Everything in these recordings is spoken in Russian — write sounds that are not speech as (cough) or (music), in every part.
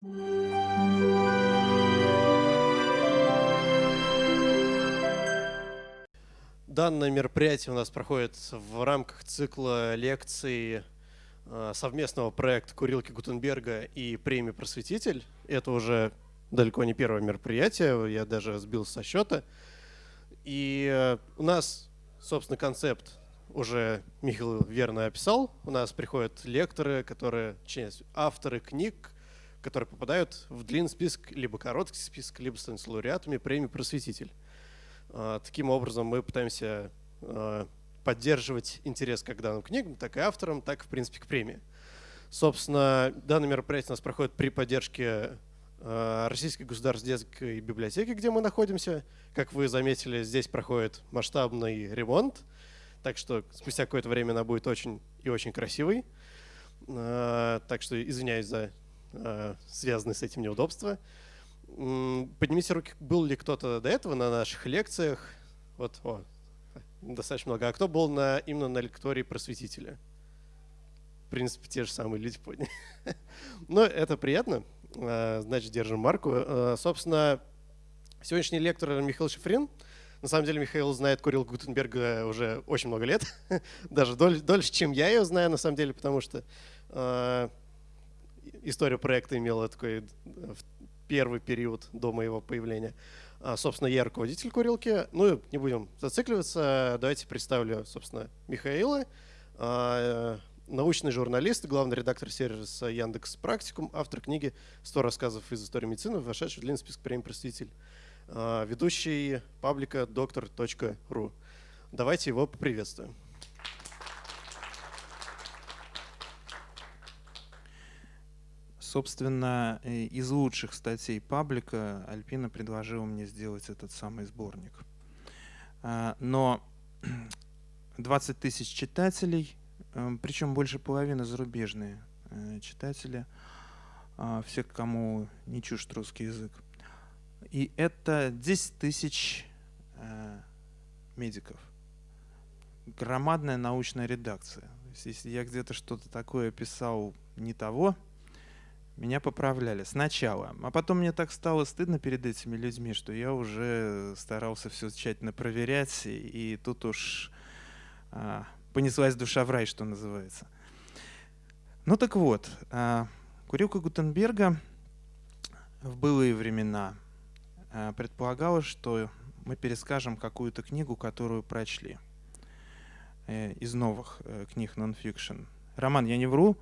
Данное мероприятие у нас проходит в рамках цикла лекций э, совместного проекта Курилки Гутенберга и премии «Просветитель». Это уже далеко не первое мероприятие, я даже сбил со счета. И э, у нас, собственно, концепт уже Михаил верно описал. У нас приходят лекторы, которые, авторы книг, которые попадают в длинный список, либо короткий список, либо становятся лауреатами премии «Просветитель». А, таким образом мы пытаемся а, поддерживать интерес как к данным книгам, так и авторам, так в принципе, к премии. Собственно, данное мероприятие у нас проходит при поддержке а, Российской государственной библиотеки, где мы находимся. Как вы заметили, здесь проходит масштабный ремонт, так что спустя какое-то время она будет очень и очень красивой. Так что извиняюсь за Э, связанные с этим неудобства. Поднимите руки, был ли кто-то до этого на наших лекциях? Вот, о, достаточно много. А кто был на, именно на лектории просветителя? В принципе, те же самые люди подняли. (laughs) Но это приятно. Э, значит, держим марку. Э, собственно, сегодняшний лектор Михаил Шифрин. На самом деле Михаил знает Курил Гутенберга уже очень много лет. (laughs) Даже дольше, чем я ее знаю, на самом деле, потому что история проекта имела такой первый период до моего появления. А, собственно, я руководитель курилки. Ну, не будем зацикливаться. Давайте представлю, собственно, Михаила. А, научный журналист, главный редактор сервиса Яндекс Практикум, автор книги «100 рассказов из истории медицины», вошедший в длинный список премий «Проститель», а, ведущий паблика доктор.ру. Давайте его поприветствуем. Собственно, э, из лучших статей паблика Альпина предложила мне сделать этот самый сборник. А, но (clears throat) 20 тысяч читателей, э, причем больше половины зарубежные э, читатели, а, все, кому не чужд русский язык. И это 10 тысяч медиков. Громадная научная редакция. Если я где-то что-то такое писал не того, меня поправляли сначала. А потом мне так стало стыдно перед этими людьми, что я уже старался все тщательно проверять, и, тут уж а, понеслась душа в рай, что называется. Ну так вот, а, курилка Гутенберга в былые времена а, предполагала, что мы перескажем какую-то книгу, которую прочли э, из новых э, книг нон-фикшн. Роман, я не вру?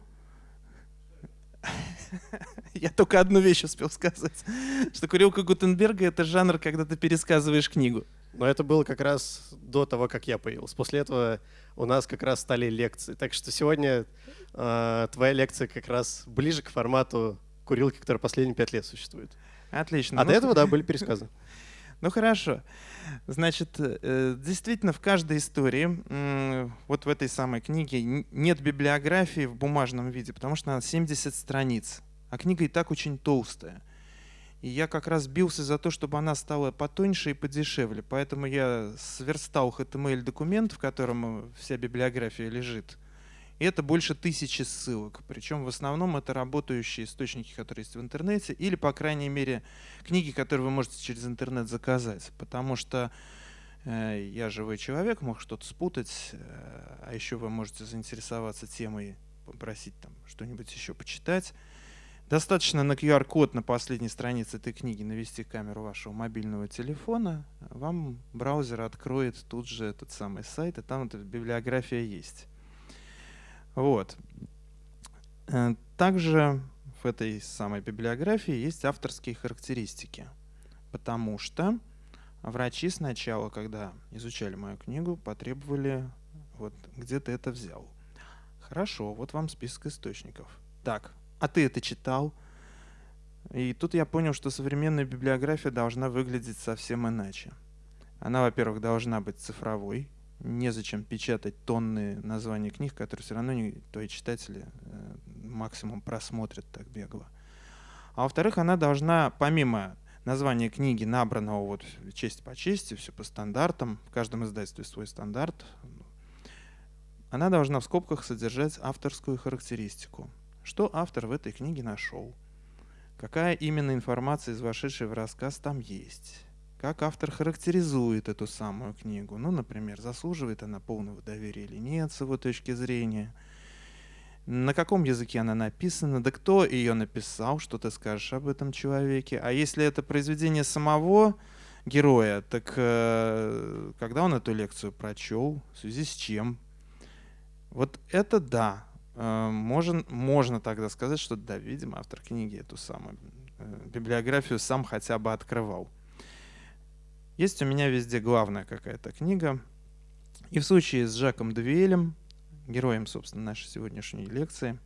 (laughs) Я только одну вещь успел сказать, (laughs) что курилка Гутенберга — это жанр, когда ты пересказываешь книгу. Но это было как раз до того, как я появился. После этого у нас как раз стали лекции. Так что сегодня э, твоя лекция как раз ближе к формату курилки, которая последние пять лет существует. Отлично. А ну, до этого, да, (laughs) были пересказы. Ну хорошо. Значит, э, действительно, в каждой истории, вот в этой самой книге, нет библиографии в бумажном виде, потому что она 70 страниц, а книга и так очень толстая. И я как раз бился за то, чтобы она стала потоньше и подешевле. Поэтому я сверстал HTML-документ, в котором вся библиография лежит, и это больше тысячи ссылок. Причем в основном это работающие источники, которые есть в интернете, или, по крайней мере, книги, которые вы можете через интернет заказать. Потому что э, я живой человек, мог что-то спутать, э, а еще вы можете заинтересоваться темой, попросить там что-нибудь еще почитать. Достаточно на QR-код на последней странице этой книги навести камеру вашего мобильного телефона, вам браузер откроет тут же этот самый сайт, и там эта библиография есть. Вот. Э, также в этой самой библиографии есть авторские характеристики, потому что врачи сначала, когда изучали мою книгу, потребовали, вот где ты это взял. Хорошо, вот вам список источников. Так, а ты это читал? И тут я понял, что современная библиография должна выглядеть совсем иначе. Она, во-первых, должна быть цифровой, незачем печатать тонны названий книг, которые все равно не, твои читатели э, максимум просмотрят так бегло. А во-вторых, она должна, помимо названия книги, набранного вот честь по чести, все по стандартам, в каждом издательстве свой стандарт, она должна в скобках содержать авторскую характеристику. Что автор в этой книге нашел? какая именно информация из вошедшей в рассказ там есть, как автор характеризует эту самую книгу. Ну, например, заслуживает она полного доверия или нет с его точки зрения, на каком языке она написана, да кто ее написал, что ты скажешь об этом человеке. А если это произведение самого героя, так э, когда он эту лекцию прочел, в связи с чем? Вот это да, э, можно, можно тогда сказать, что да, видимо, автор книги эту самую э, библиографию сам хотя бы открывал. Есть у меня везде главная какая-то книга. И в случае с Жаком Девиэлем, героем, собственно, нашей сегодняшней лекции,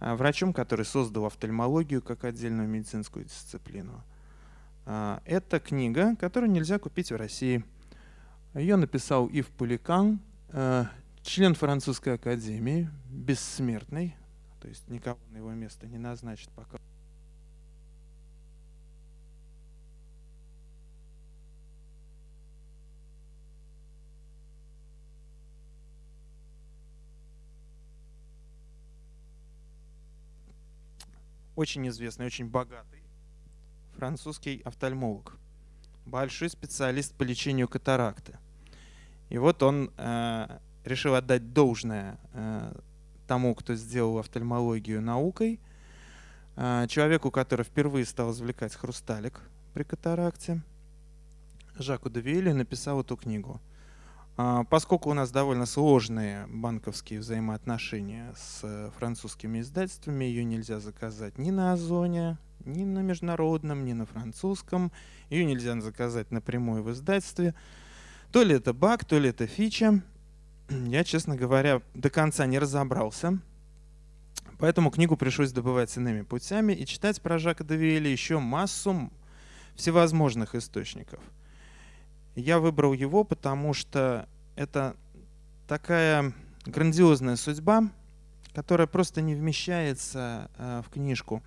э, врачом, который создал офтальмологию как отдельную медицинскую дисциплину – а, это книга, которую нельзя купить в России. Ее написал Ив Пуликан, э, член французской академии, бессмертный, то есть никого на его место не назначит пока. Очень известный, очень богатый французский офтальмолог, большой специалист по лечению катаракты. И вот он э, решил отдать должное э, тому, кто сделал офтальмологию наукой, э, человеку, который впервые стал извлекать хрусталик при катаракте, Жаку Девиэле написал эту книгу. Э, поскольку у нас довольно сложные банковские взаимоотношения с французскими издательствами, ее нельзя заказать ни на Озоне, ни на международном, ни на французском. Ее нельзя заказать напрямую в издательстве. То ли это баг, то ли это фича. (clears throat) Я, честно говоря, до конца не разобрался. Поэтому книгу пришлось добывать иными путями и читать про Жака Девиэля еще массу всевозможных источников. Я выбрал его, потому что это такая грандиозная судьба, которая просто не вмещается э, в книжку.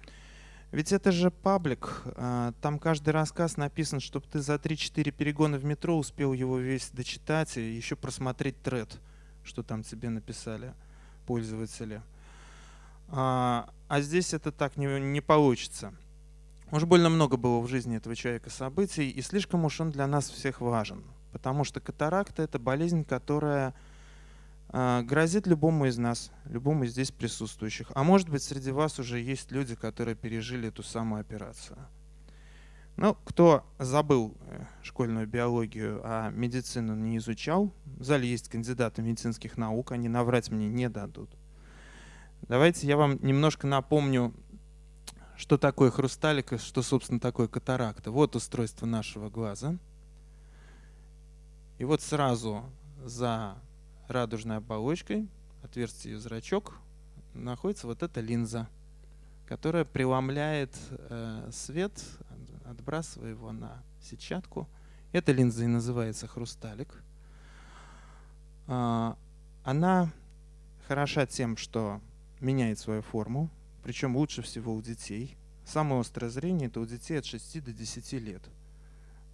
Ведь это же паблик, а, там каждый рассказ написан, чтобы ты за 3-4 перегона в метро успел его весь дочитать и еще просмотреть тред, что там тебе написали пользователи. А, а здесь это так не, не получится. Уж больно много было в жизни этого человека событий, и слишком уж он для нас всех важен. Потому что катаракта – это болезнь, которая а, грозит любому из нас, любому из здесь присутствующих. А может быть, среди вас уже есть люди, которые пережили эту самую операцию. Ну, кто забыл э, школьную биологию, а медицину не изучал, в зале есть кандидаты медицинских наук, они наврать мне не дадут. Давайте я вам немножко напомню, что такое хрусталик и что, собственно, такое катаракта. Вот устройство нашего глаза. И вот сразу за радужной оболочкой, отверстие зрачок, находится вот эта линза, которая преломляет э, свет, отбрасывая его на сетчатку. Эта линза и называется хрусталик. А, она хороша тем, что меняет свою форму, причем лучше всего у детей. Самое острое зрение это у детей от 6 до 10 лет.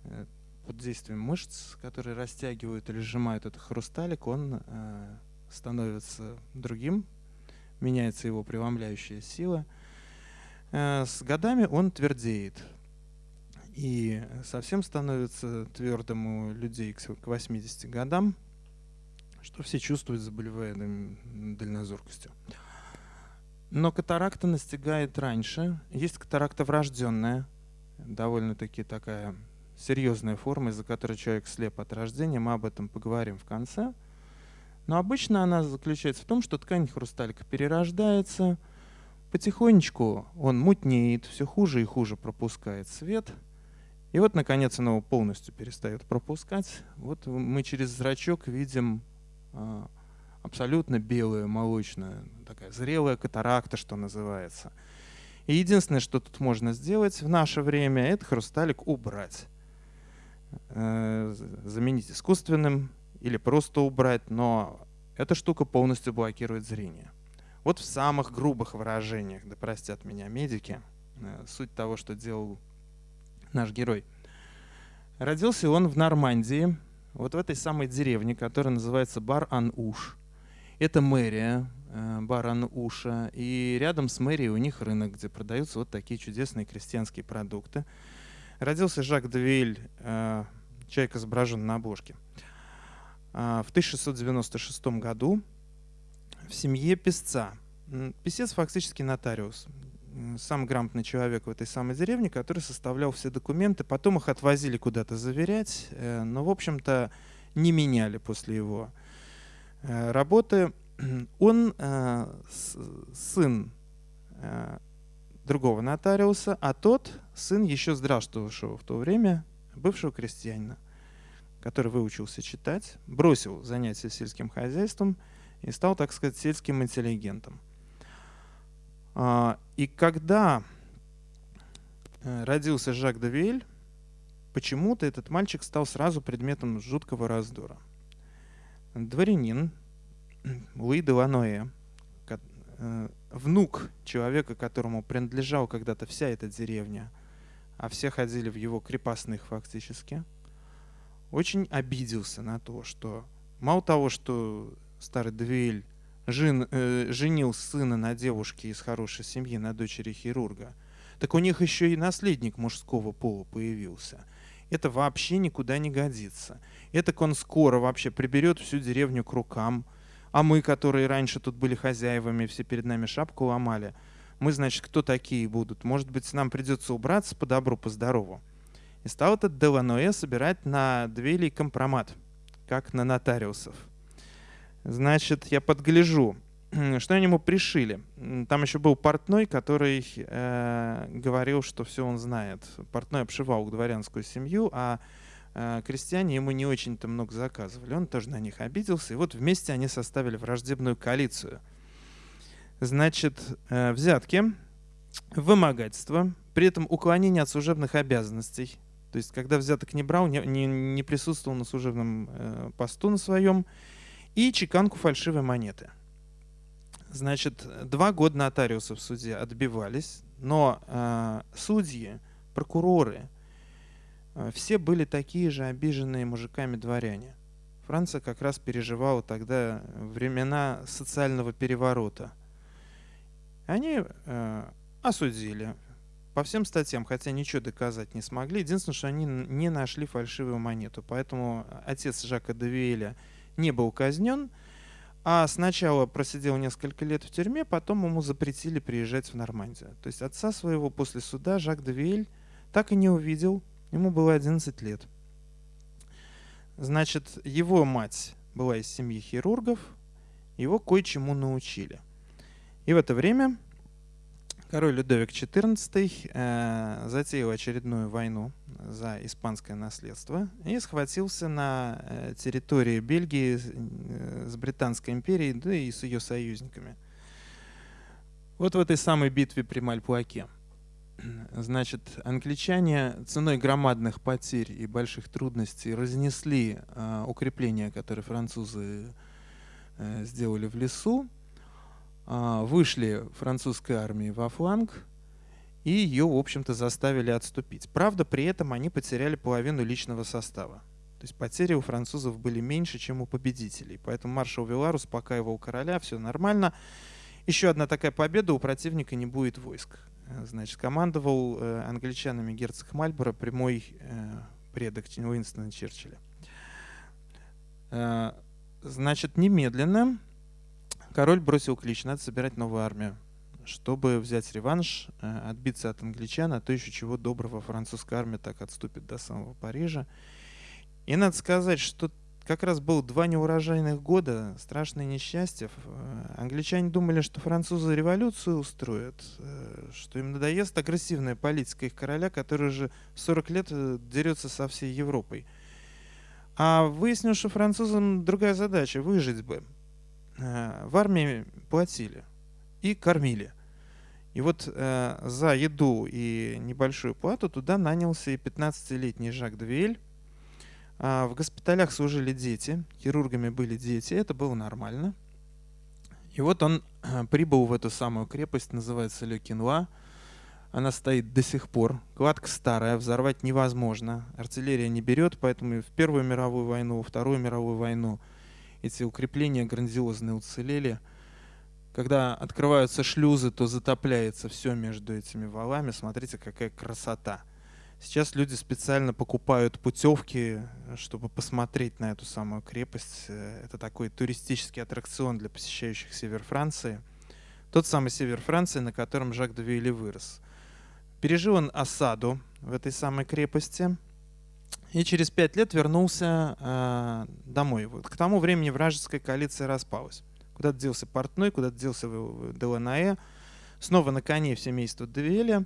Э, под действием мышц, которые растягивают или сжимают этот хрусталик, он э, становится другим, меняется его преломляющая сила. Э, с годами он твердеет. И совсем становится твердым у людей к 80 годам, что все чувствуют, заболевая дальнозоркостью. Но катаракта настигает раньше. Есть катаракта врожденная, довольно-таки такая серьезная форма, из-за которой человек слеп от рождения. Мы об этом поговорим в конце. Но обычно она заключается в том, что ткань хрусталика перерождается, потихонечку он мутнеет, все хуже и хуже пропускает свет. И вот, наконец, он его полностью перестает пропускать. Вот мы через зрачок видим а, абсолютно белую, молочную, такая зрелая катаракта, что называется. И единственное, что тут можно сделать в наше время, это хрусталик убрать. Э, заменить искусственным или просто убрать, но эта штука полностью блокирует зрение. Вот в самых грубых выражениях, да простят меня медики, э, суть того, что делал наш герой. Родился он в Нормандии, вот в этой самой деревне, которая называется Бар-Ан-Уш. Это мэрия э, баран уша, и рядом с мэрией у них рынок, где продаются вот такие чудесные крестьянские продукты. Родился Жак Девиль, э, человек изображен на обложке, в 1696 году в семье писца. Писец фактически нотариус, самый грамотный человек в этой самой деревне, который составлял все документы. Потом их отвозили куда-то заверять, но, в общем-то, не меняли после его Э, работы. (clears throat) Он э, сын э, другого нотариуса, а тот сын еще здравствовавшего в то время бывшего крестьянина, который выучился читать, бросил занятия сельским хозяйством и стал, так сказать, сельским интеллигентом. А, и когда родился Жак де почему-то этот мальчик стал сразу предметом жуткого раздора – дворянин Луи де Ланоэ, внук человека, которому принадлежала когда-то вся эта деревня, а все ходили в его крепостных фактически, очень обиделся на то, что мало того, что старый Двель жен, э, женил сына на девушке из хорошей семьи, на дочери хирурга, так у них еще и наследник мужского пола появился. Это вообще никуда не годится. Это он скоро вообще приберет всю деревню к рукам. А мы, которые раньше тут были хозяевами, все перед нами шапку ломали, мы, значит, кто такие будут? Может быть, нам придется убраться по добру, по здорову. И стал этот Деланоэ собирать на Двелей компромат, как на нотариусов. Значит, я подгляжу, что они ему пришили. Там еще был портной, который э, говорил, что все он знает. Портной обшивал дворянскую семью, а э, крестьяне ему не очень-то много заказывали. Он тоже на них обиделся, и вот вместе они составили враждебную коалицию. Значит, э, взятки, вымогательство, при этом уклонение от служебных обязанностей. То есть, когда взяток не брал, не, не, не присутствовал на служебном э, посту на своем, и чеканку фальшивой монеты – Значит, два года нотариусы в суде отбивались, но э, судьи, прокуроры, э, все были такие же обиженные мужиками дворяне. Франция как раз переживала тогда времена социального переворота. Они э, осудили по всем статьям, хотя ничего доказать не смогли. Единственное, что они не нашли фальшивую монету. Поэтому отец Жака Девиэля не был казнен, а сначала просидел несколько лет в тюрьме, потом ему запретили приезжать в Нормандию. То есть отца своего после суда Жак де Виэль так и не увидел, ему было 11 лет. Значит, его мать была из семьи хирургов, его кое-чему научили. И в это время Король Людовик XIV э, затеял очередную войну за испанское наследство и схватился на э, территории Бельгии э, с Британской империей, да и с ее союзниками. Вот в этой самой битве при Мальпуаке. Значит, англичане ценой громадных потерь и больших трудностей разнесли укрепления, которые французы сделали в лесу, вышли французской армии во фланг и ее, в общем-то, заставили отступить. Правда, при этом они потеряли половину личного состава. То есть потери у французов были меньше, чем у победителей. Поэтому маршал Вилар успокаивал короля, все нормально. Еще одна такая победа, у противника не будет войск. Значит, командовал э, англичанами герцог Мальборо, прямой э, предок Уинстона Черчилля. Э, значит, немедленно Король бросил клич, надо собирать новую армию, чтобы взять реванш, э, отбиться от англичан, а то еще чего доброго французская армия так отступит до самого Парижа. И надо сказать, что как раз было два неурожайных года, страшное несчастье. Э, англичане думали, что французы революцию устроят, э, что им надоест агрессивная политика их короля, который уже 40 лет дерется со всей Европой. А выяснилось, что французам другая задача — выжить бы. Э, в армии платили и кормили. И вот э, за еду и небольшую плату туда нанялся и 15-летний Жак Двель. Э, в госпиталях служили дети, хирургами были дети, это было нормально. И вот он э, прибыл в эту самую крепость, называется Ле Кинуа. Она стоит до сих пор. Кладка старая, взорвать невозможно. Артиллерия не берет, поэтому в Первую мировую войну, Вторую мировую войну – эти укрепления грандиозные уцелели. Когда открываются шлюзы, то затопляется все между этими валами. Смотрите, какая красота. Сейчас люди специально покупают путевки, чтобы посмотреть на эту самую крепость. Это такой туристический аттракцион для посещающих север Франции. Тот самый север Франции, на котором Жак де Вилли вырос. Пережил он осаду в этой самой крепости и через пять лет вернулся э, домой. Вот к тому времени вражеская коалиция распалась. Куда-то делся Портной, куда-то делся Деланаэ. Снова на коне в семейство Девеля.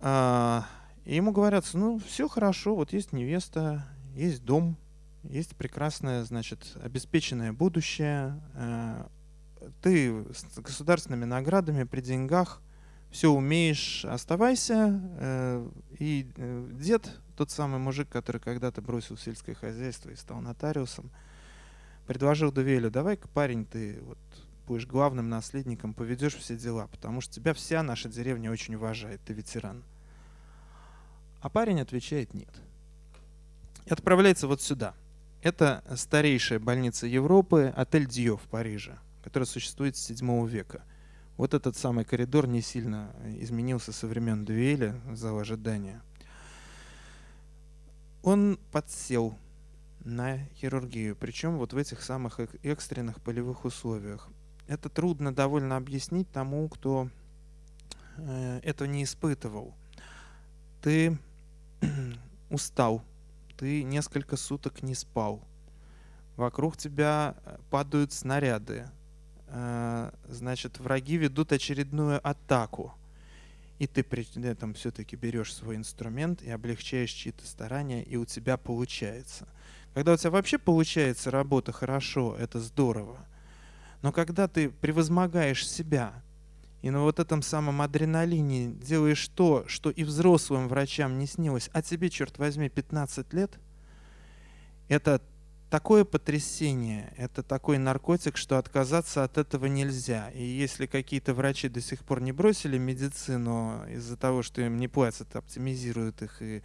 А, и ему говорят, ну, все хорошо, вот есть невеста, есть дом, есть прекрасное, значит, обеспеченное будущее. Э, ты с государственными наградами, при деньгах, все умеешь, оставайся. Э, и э, дед, тот самый мужик, который когда-то бросил сельское хозяйство и стал нотариусом, предложил Дувелю, давай-ка, парень, ты вот будешь главным наследником, поведешь все дела, потому что тебя вся наша деревня очень уважает, ты ветеран. А парень отвечает нет. И отправляется вот сюда. Это старейшая больница Европы, отель Дьё в Париже, которая существует с 7 века. Вот этот самый коридор не сильно изменился со времен дуэли, зал ожидания. Он подсел на хирургию, причем вот в этих самых экстренных полевых условиях. Это трудно довольно объяснить тому, кто э, это не испытывал. Ты (clears throat) устал, ты несколько суток не спал, вокруг тебя э, падают снаряды, э, значит, враги ведут очередную атаку, и ты при этом все-таки берешь свой инструмент и облегчаешь чьи-то старания, и у тебя получается. Когда у тебя вообще получается работа хорошо, это здорово – но когда ты превозмогаешь себя и на вот этом самом адреналине делаешь то, что и взрослым врачам не снилось, а тебе, черт возьми, 15 лет, это такое потрясение, это такой наркотик, что отказаться от этого нельзя. И если какие-то врачи до сих пор не бросили медицину из-за того, что им не платят, оптимизируют их и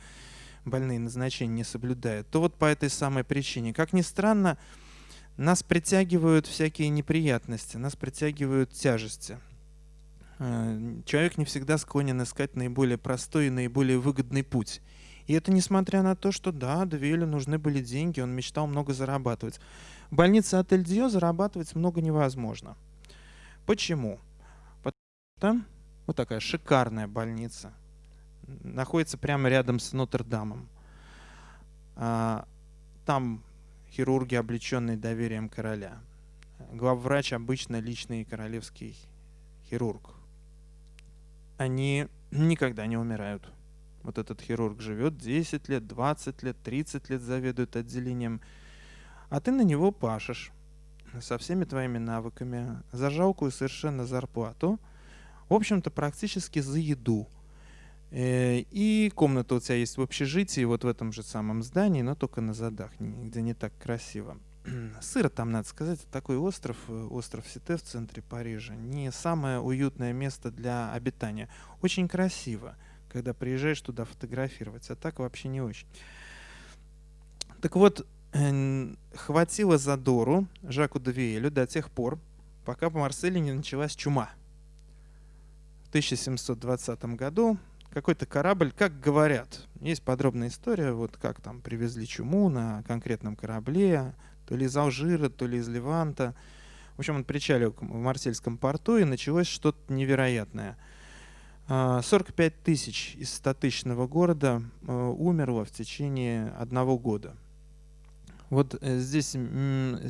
больные назначения не соблюдают, то вот по этой самой причине. Как ни странно, нас притягивают всякие неприятности, нас притягивают тяжести. Э, человек не всегда склонен искать наиболее простой и наиболее выгодный путь. И это несмотря на то, что да, Девелю нужны были деньги, он мечтал много зарабатывать. В больнице Отель Дио зарабатывать много невозможно. Почему? Потому что вот такая шикарная больница находится прямо рядом с Нотр-Дамом. А, там хирурги, облеченные доверием короля. Главврач обычно личный королевский хирург. Они никогда не умирают. Вот этот хирург живет 10 лет, 20 лет, 30 лет заведует отделением, а ты на него пашешь со всеми твоими навыками за жалкую совершенно зарплату, в общем-то практически за еду – Э, и комната у тебя есть в общежитии, вот в этом же самом здании, но только на задах, где не так красиво. (clears throat) Сыр там, надо сказать, такой остров, э, остров Сите в центре Парижа, не самое уютное место для обитания. Очень красиво, когда приезжаешь туда фотографировать, а так вообще не очень. Так вот, хватило задору Жаку Девиэлю до тех пор, пока в Марселе не началась чума. В 1720 году какой-то корабль, как говорят, есть подробная история, вот как там привезли чуму на конкретном корабле, то ли из Алжира, то ли из Леванта. В общем, он причалил в Марсельском порту, и началось что-то невероятное. 45 а, тысяч из 100-тысячного города э, умерло в течение одного года. Вот э, здесь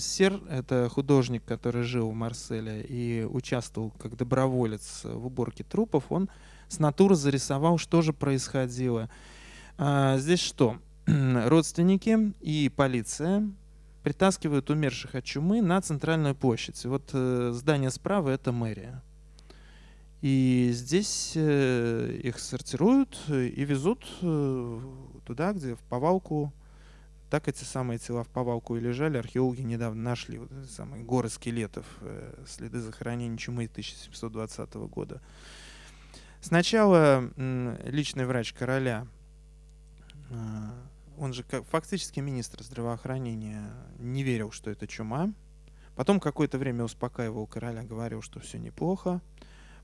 Сер, это художник, который жил в Марселе и участвовал как доброволец в уборке трупов, он с натуры зарисовал, что же происходило. А, здесь что? (clears throat) Родственники и полиция притаскивают умерших от чумы на центральную площадь. Вот э, здание справа — это мэрия. И здесь э, их сортируют и везут э, туда, где в повалку так эти самые тела в повалку и лежали. Археологи недавно нашли вот эти самые горы скелетов, э, следы захоронения чумы 1720 года. Сначала личный врач короля, а, он же фактически министр здравоохранения, не верил, что это чума. Потом какое-то время успокаивал короля, говорил, что все неплохо.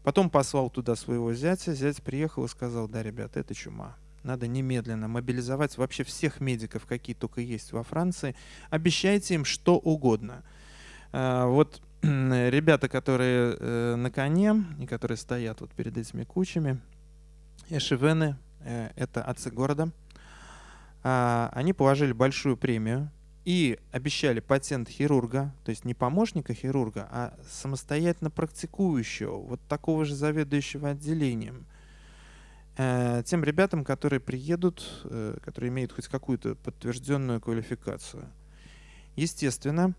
Потом послал туда своего зятя. Зять приехал и сказал, да, ребята, это чума. Надо немедленно мобилизовать вообще всех медиков, какие только есть во Франции. Обещайте им что угодно. А, вот (clears throat) ребята, которые э, на коне и которые стоят вот перед этими кучами, эшевены, э, это отцы города, а, они положили большую премию и обещали патент хирурга, то есть не помощника хирурга, а самостоятельно практикующего, вот такого же заведующего отделением, э, тем ребятам, которые приедут, э, которые имеют хоть какую-то подтвержденную квалификацию. Естественно,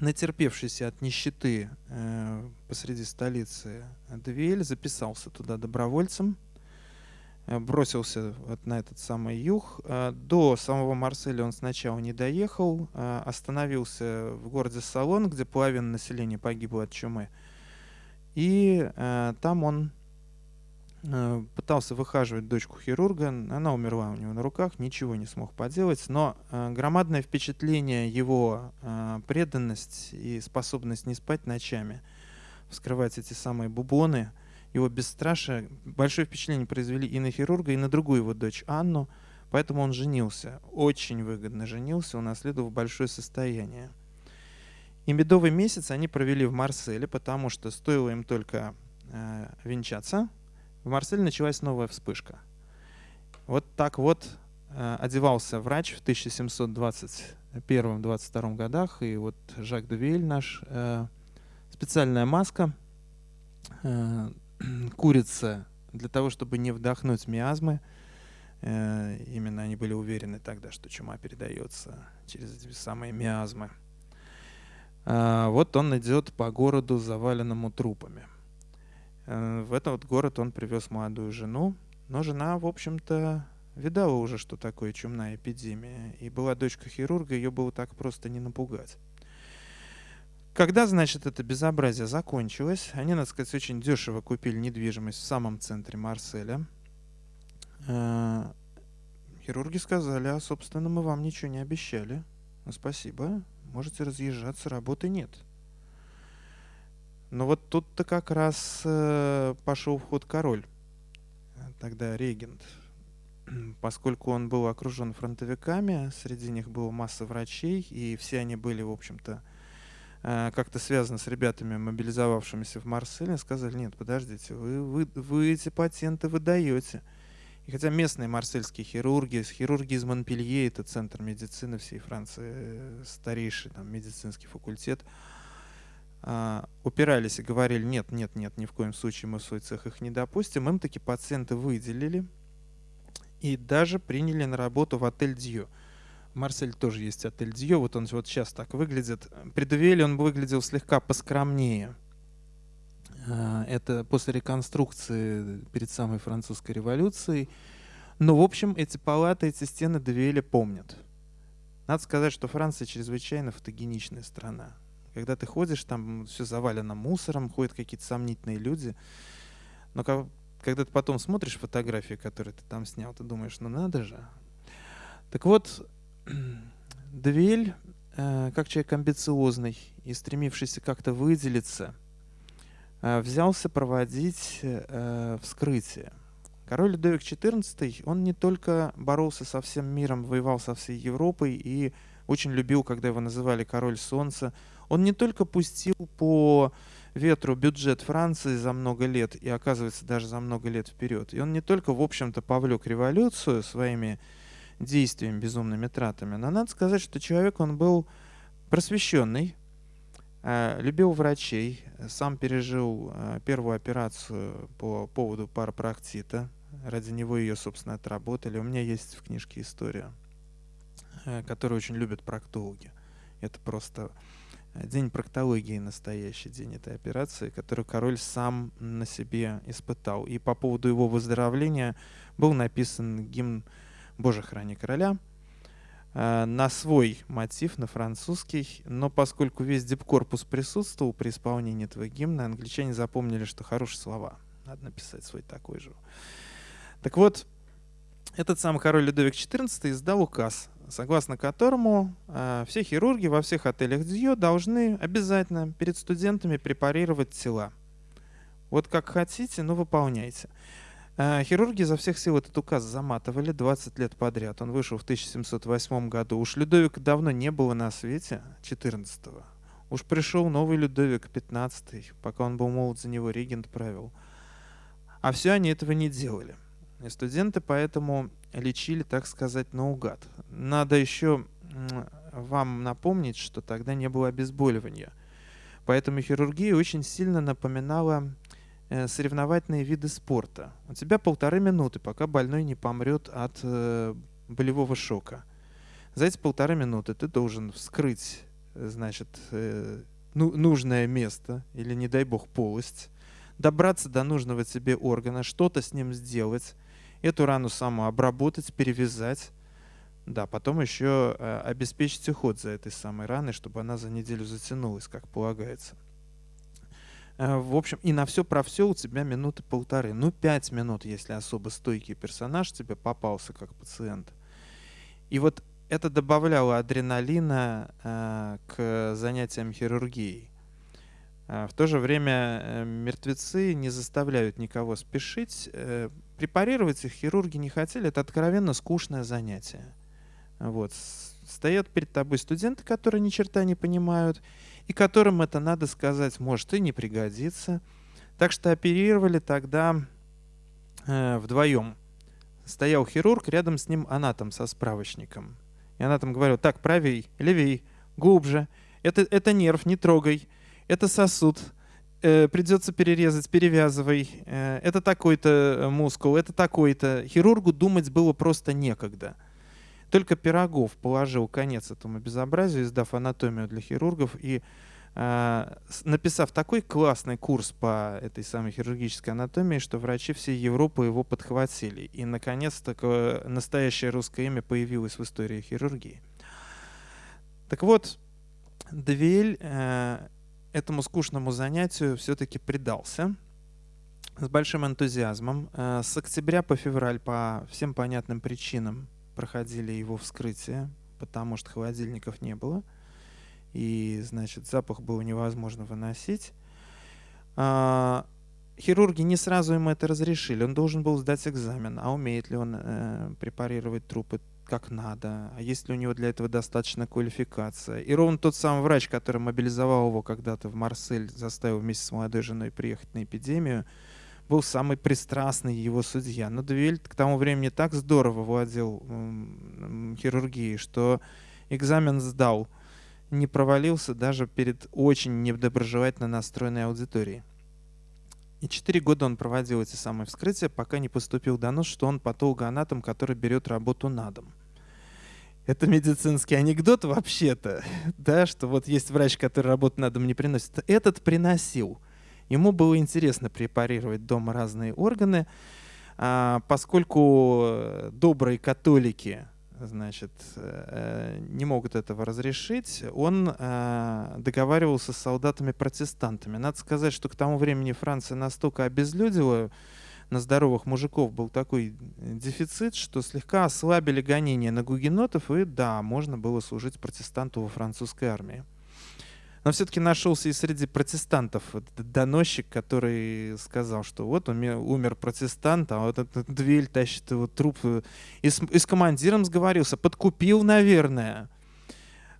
натерпевшийся от нищеты э, посреди столицы Девиэль записался туда добровольцем, бросился вот на этот самый юг. Э, до самого Марселя он сначала не доехал, э, остановился в городе Салон, где половина населения погибла от чумы. И там он пытался выхаживать дочку хирурга, она умерла у него на руках, ничего не смог поделать, но громадное впечатление его преданность и способность не спать ночами, вскрывать эти самые бубоны – его бесстрашие большое впечатление произвели и на хирурга, и на другую его дочь Анну, поэтому он женился, очень выгодно женился, унаследовав большое состояние. И медовый месяц они провели в Марселе, потому что стоило им только э, венчаться, в Марселе началась новая вспышка. Вот так вот э, одевался врач в 1721-22 годах, и вот Жак де наш, э, специальная маска, э, (clears throat) курица для того, чтобы не вдохнуть миазмы. Э, именно они были уверены тогда, что чума передается через эти самые миазмы. А, вот он идет по городу, заваленному трупами. Э, в этот город он привез молодую жену, но жена, в общем-то, видала уже, что такое чумная эпидемия, и была дочка хирурга, ее было так просто не напугать. Когда, значит, это безобразие закончилось, они, надо сказать, очень дешево купили недвижимость в самом центре Марселя. Э, хирурги сказали, а, собственно, мы вам ничего не обещали. Ну, спасибо, можете разъезжаться, работы нет. Но вот тут-то как раз э, пошел в ход король, тогда регент. (clears throat) Поскольку он был окружен фронтовиками, среди них было масса врачей, и все они были, в общем-то, как-то связано с ребятами, мобилизовавшимися в Марселе, сказали, нет, подождите, вы, вы, вы эти патенты выдаете. И хотя местные марсельские хирурги, хирурги из Монпелье, это центр медицины всей Франции, э, старейший там, медицинский факультет, а, упирались и говорили, нет, нет, нет, ни в коем случае мы в свой цех их не допустим, им таки пациенты выделили и даже приняли на работу в отель Дью. Марсель тоже есть отель Дьё, вот он вот сейчас так выглядит. При Девиэле он выглядел слегка поскромнее. А, это после реконструкции перед самой французской революцией. Но, в общем, эти палаты, эти стены Девиэля помнят. Надо сказать, что Франция чрезвычайно фотогеничная страна. Когда ты ходишь, там все завалено мусором, ходят какие-то сомнительные люди. Но когда ты потом смотришь фотографии, которые ты там снял, ты думаешь, ну надо же. Так вот, Двель, э, как человек амбициозный и стремившийся как-то выделиться, э, взялся проводить э, вскрытие. Король Людовик XIV, он не только боролся со всем миром, воевал со всей Европой и очень любил, когда его называли король солнца. Он не только пустил по ветру бюджет Франции за много лет, и оказывается даже за много лет вперед. И он не только, в общем-то, повлек революцию своими действиями, безумными тратами. Но надо сказать, что человек, он был просвещенный, э, любил врачей, сам пережил э, первую операцию по поводу парапроктита. Ради него ее, собственно, отработали. У меня есть в книжке история, э, которую очень любят проктологи. Это просто день проктологии, настоящий день этой операции, которую король сам на себе испытал. И по поводу его выздоровления был написан гимн «Боже, храни короля», э, на свой мотив, на французский, но поскольку весь дипкорпус присутствовал при исполнении этого гимна, англичане запомнили, что хорошие слова. Надо написать свой такой же. Так вот, этот самый король Людовик XIV издал указ согласно которому э, все хирурги во всех отелях ДЗЮ должны обязательно перед студентами препарировать тела. Вот как хотите, но выполняйте. Э, хирурги за всех сил этот указ заматывали 20 лет подряд. Он вышел в 1708 году. Уж Людовика давно не было на свете, 14-го. Уж пришел новый Людовик, 15-й, пока он был молод, за него регент правил. А все они этого не делали. И студенты поэтому лечили, так сказать, наугад. Надо еще вам напомнить, что тогда не было обезболивания. Поэтому хирургия очень сильно напоминала соревновательные виды спорта. У тебя полторы минуты, пока больной не помрет от э, болевого шока. За эти полторы минуты ты должен вскрыть, значит, э, ну, нужное место или, не дай бог, полость, добраться до нужного тебе органа, что-то с ним сделать, эту рану саму обработать, перевязать. Да, потом еще э, обеспечить уход за этой самой раной, чтобы она за неделю затянулась, как полагается. Э, в общем, и на все про все у тебя минуты полторы. Ну, пять минут, если особо стойкий персонаж тебе попался как пациент. И вот это добавляло адреналина э, к занятиям хирургией. Э, в то же время э, мертвецы не заставляют никого спешить. Препарировать их хирурги не хотели. Это откровенно скучное занятие. Вот. Стоят перед тобой студенты, которые ни черта не понимают, и которым это, надо сказать, может и не пригодится. Так что оперировали тогда э, вдвоем. Стоял хирург, рядом с ним анатом со справочником. И анатом говорил, так, правей, левей, глубже. Это, это нерв, не трогай это сосуд, э, придется перерезать, перевязывай, э, это такой-то э, мускул, это такой-то. Хирургу думать было просто некогда. Только Пирогов положил конец этому безобразию, издав анатомию для хирургов и э, написав такой классный курс по этой самой хирургической анатомии, что врачи всей Европы его подхватили. И, наконец-то, настоящее русское имя появилось в истории хирургии. Так вот, Двель э, этому скучному занятию все-таки предался с большим энтузиазмом. Э, с октября по февраль по всем понятным причинам проходили его вскрытие, потому что холодильников не было. И, значит, запах было невозможно выносить. А, хирурги не сразу ему это разрешили. Он должен был сдать экзамен. А умеет ли он э, препарировать трупы? как надо, а есть ли у него для этого достаточно квалификация. И ровно тот самый врач, который мобилизовал его когда-то в Марсель, заставил вместе с молодой женой приехать на эпидемию, был самый пристрастный его судья. Но Дуэль к тому времени так здорово владел хирургией, что экзамен сдал, не провалился даже перед очень недоброжелательно настроенной аудиторией. И четыре года он проводил эти самые вскрытия, пока не поступил донос, что он патологоанатом, который берет работу на дом. Это медицинский анекдот вообще-то, (laughs) да, что вот есть врач, который работу на дом не приносит. Этот приносил. Ему было интересно препарировать дома разные органы, а, поскольку добрые католики значит, э, не могут этого разрешить, он э, договаривался с солдатами-протестантами. Надо сказать, что к тому времени Франция настолько обезлюдила, на здоровых мужиков был такой дефицит, что слегка ослабили гонения на гугенотов, и да, можно было служить протестанту во французской армии. Но все-таки нашелся и среди протестантов доносчик, который сказал, что вот умер протестант, а вот этот Двель тащит его труп. И с, и с командиром сговорился, подкупил, наверное.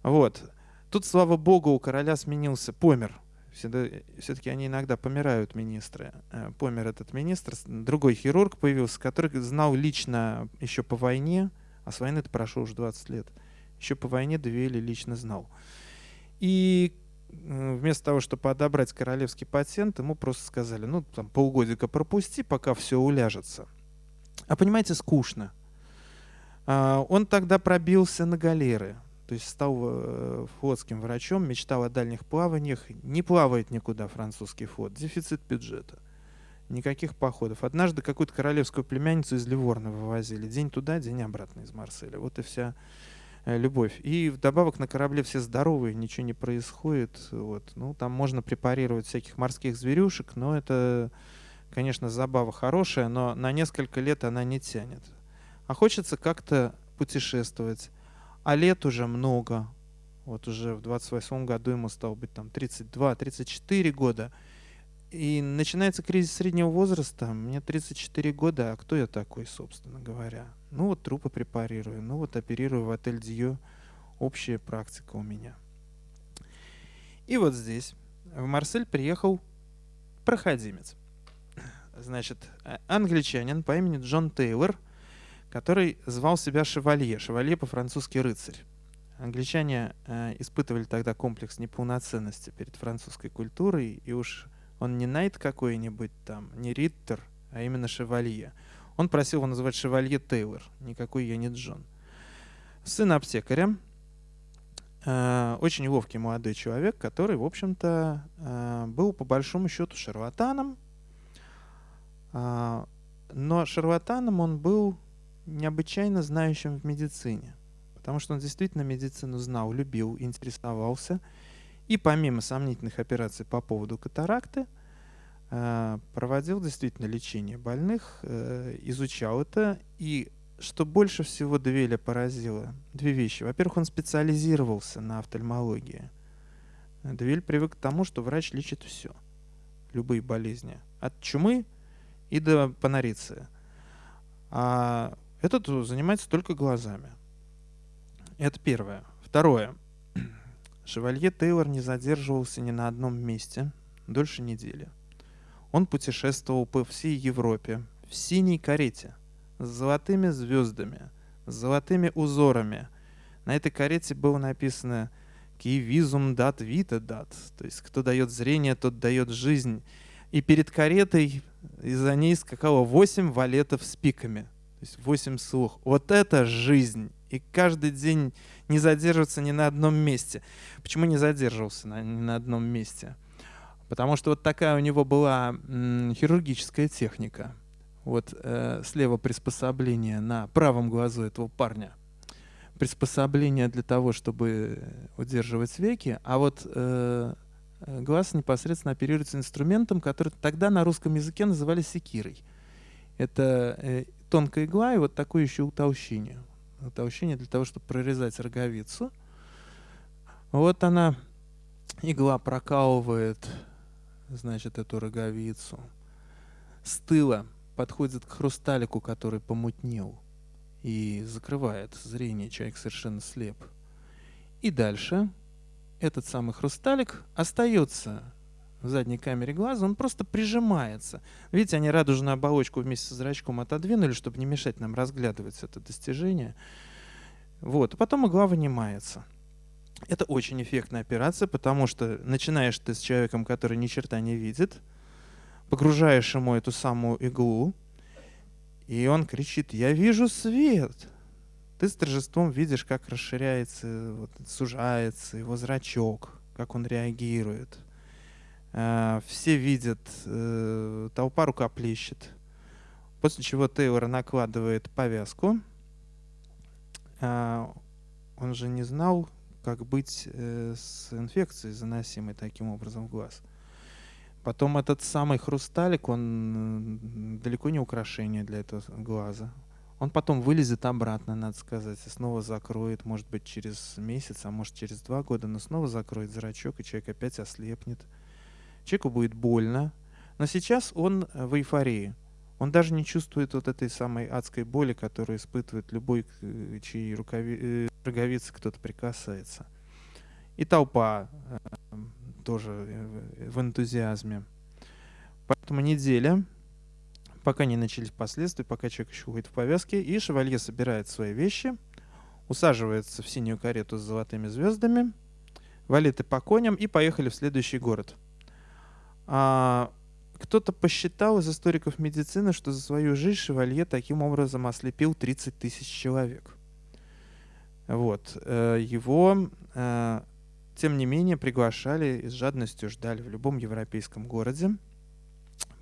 Вот. Тут, слава богу, у короля сменился, помер. Все-таки они иногда помирают, министры. Э, помер этот министр. Другой хирург появился, который знал лично еще по войне, а с войны это прошло уже 20 лет. Еще по войне Двели лично знал. И вместо того, чтобы одобрать королевский патент, ему просто сказали, ну, там, полгодика пропусти, пока все уляжется. А понимаете, скучно. А, он тогда пробился на галеры, то есть стал э, флотским врачом, мечтал о дальних плаваниях. Не плавает никуда французский флот, дефицит бюджета. Никаких походов. Однажды какую-то королевскую племянницу из Ливорна вывозили. День туда, день обратно из Марселя. Вот и вся любовь. И вдобавок на корабле все здоровые, ничего не происходит. Вот. Ну, там можно препарировать всяких морских зверюшек, но это, конечно, забава хорошая, но на несколько лет она не тянет. А хочется как-то путешествовать. а лет уже много. Вот уже в 28 году ему стало быть там 32-34 года. И начинается кризис среднего возраста. Мне 34 года, а кто я такой, собственно говоря? Ну вот трупы препарирую, ну вот оперирую в отель Дью. Общая практика у меня. И вот здесь в Марсель приехал проходимец. Значит, а, англичанин по имени Джон Тейлор, который звал себя Шевалье. Шевалье по-французски рыцарь. Англичане э, испытывали тогда комплекс неполноценности перед французской культурой, и уж он не Найт какой-нибудь там, не Риттер, а именно Шевалье. Он просил его называть Шевалье Тейлор, никакой я не Джон. Сын аптекаря, э, очень ловкий молодой человек, который, в общем-то, э, был по большому счету шарлатаном, э, но шарлатаном он был необычайно знающим в медицине, потому что он действительно медицину знал, любил, интересовался – и помимо сомнительных операций по поводу катаракты, проводил действительно лечение больных, э, изучал это. И что больше всего Двеля поразило, две вещи. Во-первых, он специализировался на офтальмологии. Двель привык к тому, что врач лечит все, любые болезни, от чумы и до панориции. А этот занимается только глазами. Это первое. Второе. (clears throat) Шевалье Тейлор не задерживался ни на одном месте дольше недели. Он путешествовал по всей Европе в синей карете с золотыми звездами, с золотыми узорами. На этой карете было написано «Ки визум дат вита дат», то есть кто дает зрение, тот дает жизнь. И перед каретой из-за ней скакало восемь валетов с пиками, то есть восемь слух. Вот это жизнь! И каждый день не задерживаться ни на одном месте. Почему не задерживался на, ни на одном месте? Потому что вот такая у него была хирургическая техника. Вот э, слева приспособление на правом глазу этого парня. Приспособление для того, чтобы удерживать веки. А вот э, глаз непосредственно оперируется инструментом, который тогда на русском языке называли секирой. Это э, тонкая игла и вот такое еще утолщение толщине для того, чтобы прорезать роговицу. Вот она, игла прокалывает, значит, эту роговицу. С тыла подходит к хрусталику, который помутнел, и закрывает зрение, человек совершенно слеп. И дальше этот самый хрусталик остается в задней камере глаза, он просто прижимается. Видите, они радужную оболочку вместе с зрачком отодвинули, чтобы не мешать нам разглядывать это достижение. Вот, а потом игла вынимается. Это очень эффектная операция, потому что начинаешь ты с человеком, который ни черта не видит, погружаешь ему эту самую иглу, и он кричит, я вижу свет. Ты с торжеством видишь, как расширяется, вот, сужается его зрачок, как он реагирует. Э, все видят, э, толпа рукоплещет. После чего Тейлор накладывает повязку. Э, он же не знал, как быть с инфекцией, заносимой таким образом в глаз. Потом этот самый хрусталик, он далеко не украшение для этого глаза. Он потом вылезет обратно, надо сказать, и снова закроет, может быть, через месяц, а может, через два года, но снова закроет зрачок, и человек опять ослепнет человеку будет больно, но сейчас он э, в эйфории. Он даже не чувствует вот этой самой адской боли, которую испытывает любой, э, чьей рукави... Э, роговицы кто-то прикасается. И толпа э, тоже в энтузиазме. Поэтому неделя, пока не начались последствия, пока человек еще ходит в повязке, и шевалье собирает свои вещи, усаживается в синюю карету с золотыми звездами, валеты по коням и поехали в следующий город – а, кто-то посчитал из историков медицины, что за свою жизнь Шевалье таким образом ослепил 30 тысяч человек. Вот. Э, его, э, тем не менее, приглашали и с жадностью ждали в любом европейском городе,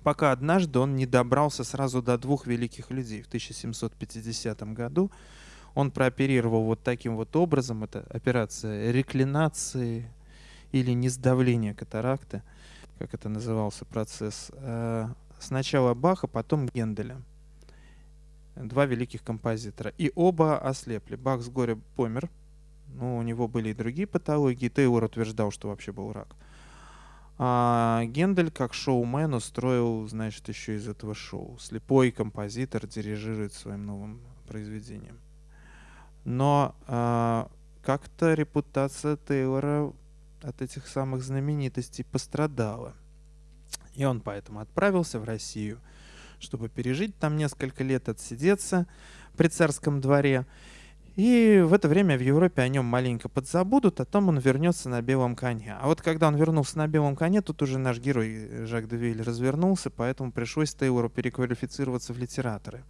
пока однажды он не добрался сразу до двух великих людей. В 1750 году он прооперировал вот таким вот образом, это операция реклинации или несдавления катаракты – как это назывался процесс, э, сначала Баха, потом Генделя. Два великих композитора. И оба ослепли. Бах с горя помер Ну, у него были и другие патологии. Тейлор утверждал, что вообще был рак. А Гендель, как шоумен, устроил, значит, еще из этого шоу. Слепой композитор дирижирует своим новым произведением. Но а, как-то репутация Тейлора от этих самых знаменитостей пострадала. И он поэтому отправился в Россию, чтобы пережить там несколько лет, отсидеться при царском дворе. И в это время в Европе о нем маленько подзабудут, а потом он вернется на белом коне. А вот когда он вернулся на белом коне, тут уже наш герой Жак Девиль развернулся, поэтому пришлось Тейлору переквалифицироваться в литераторы.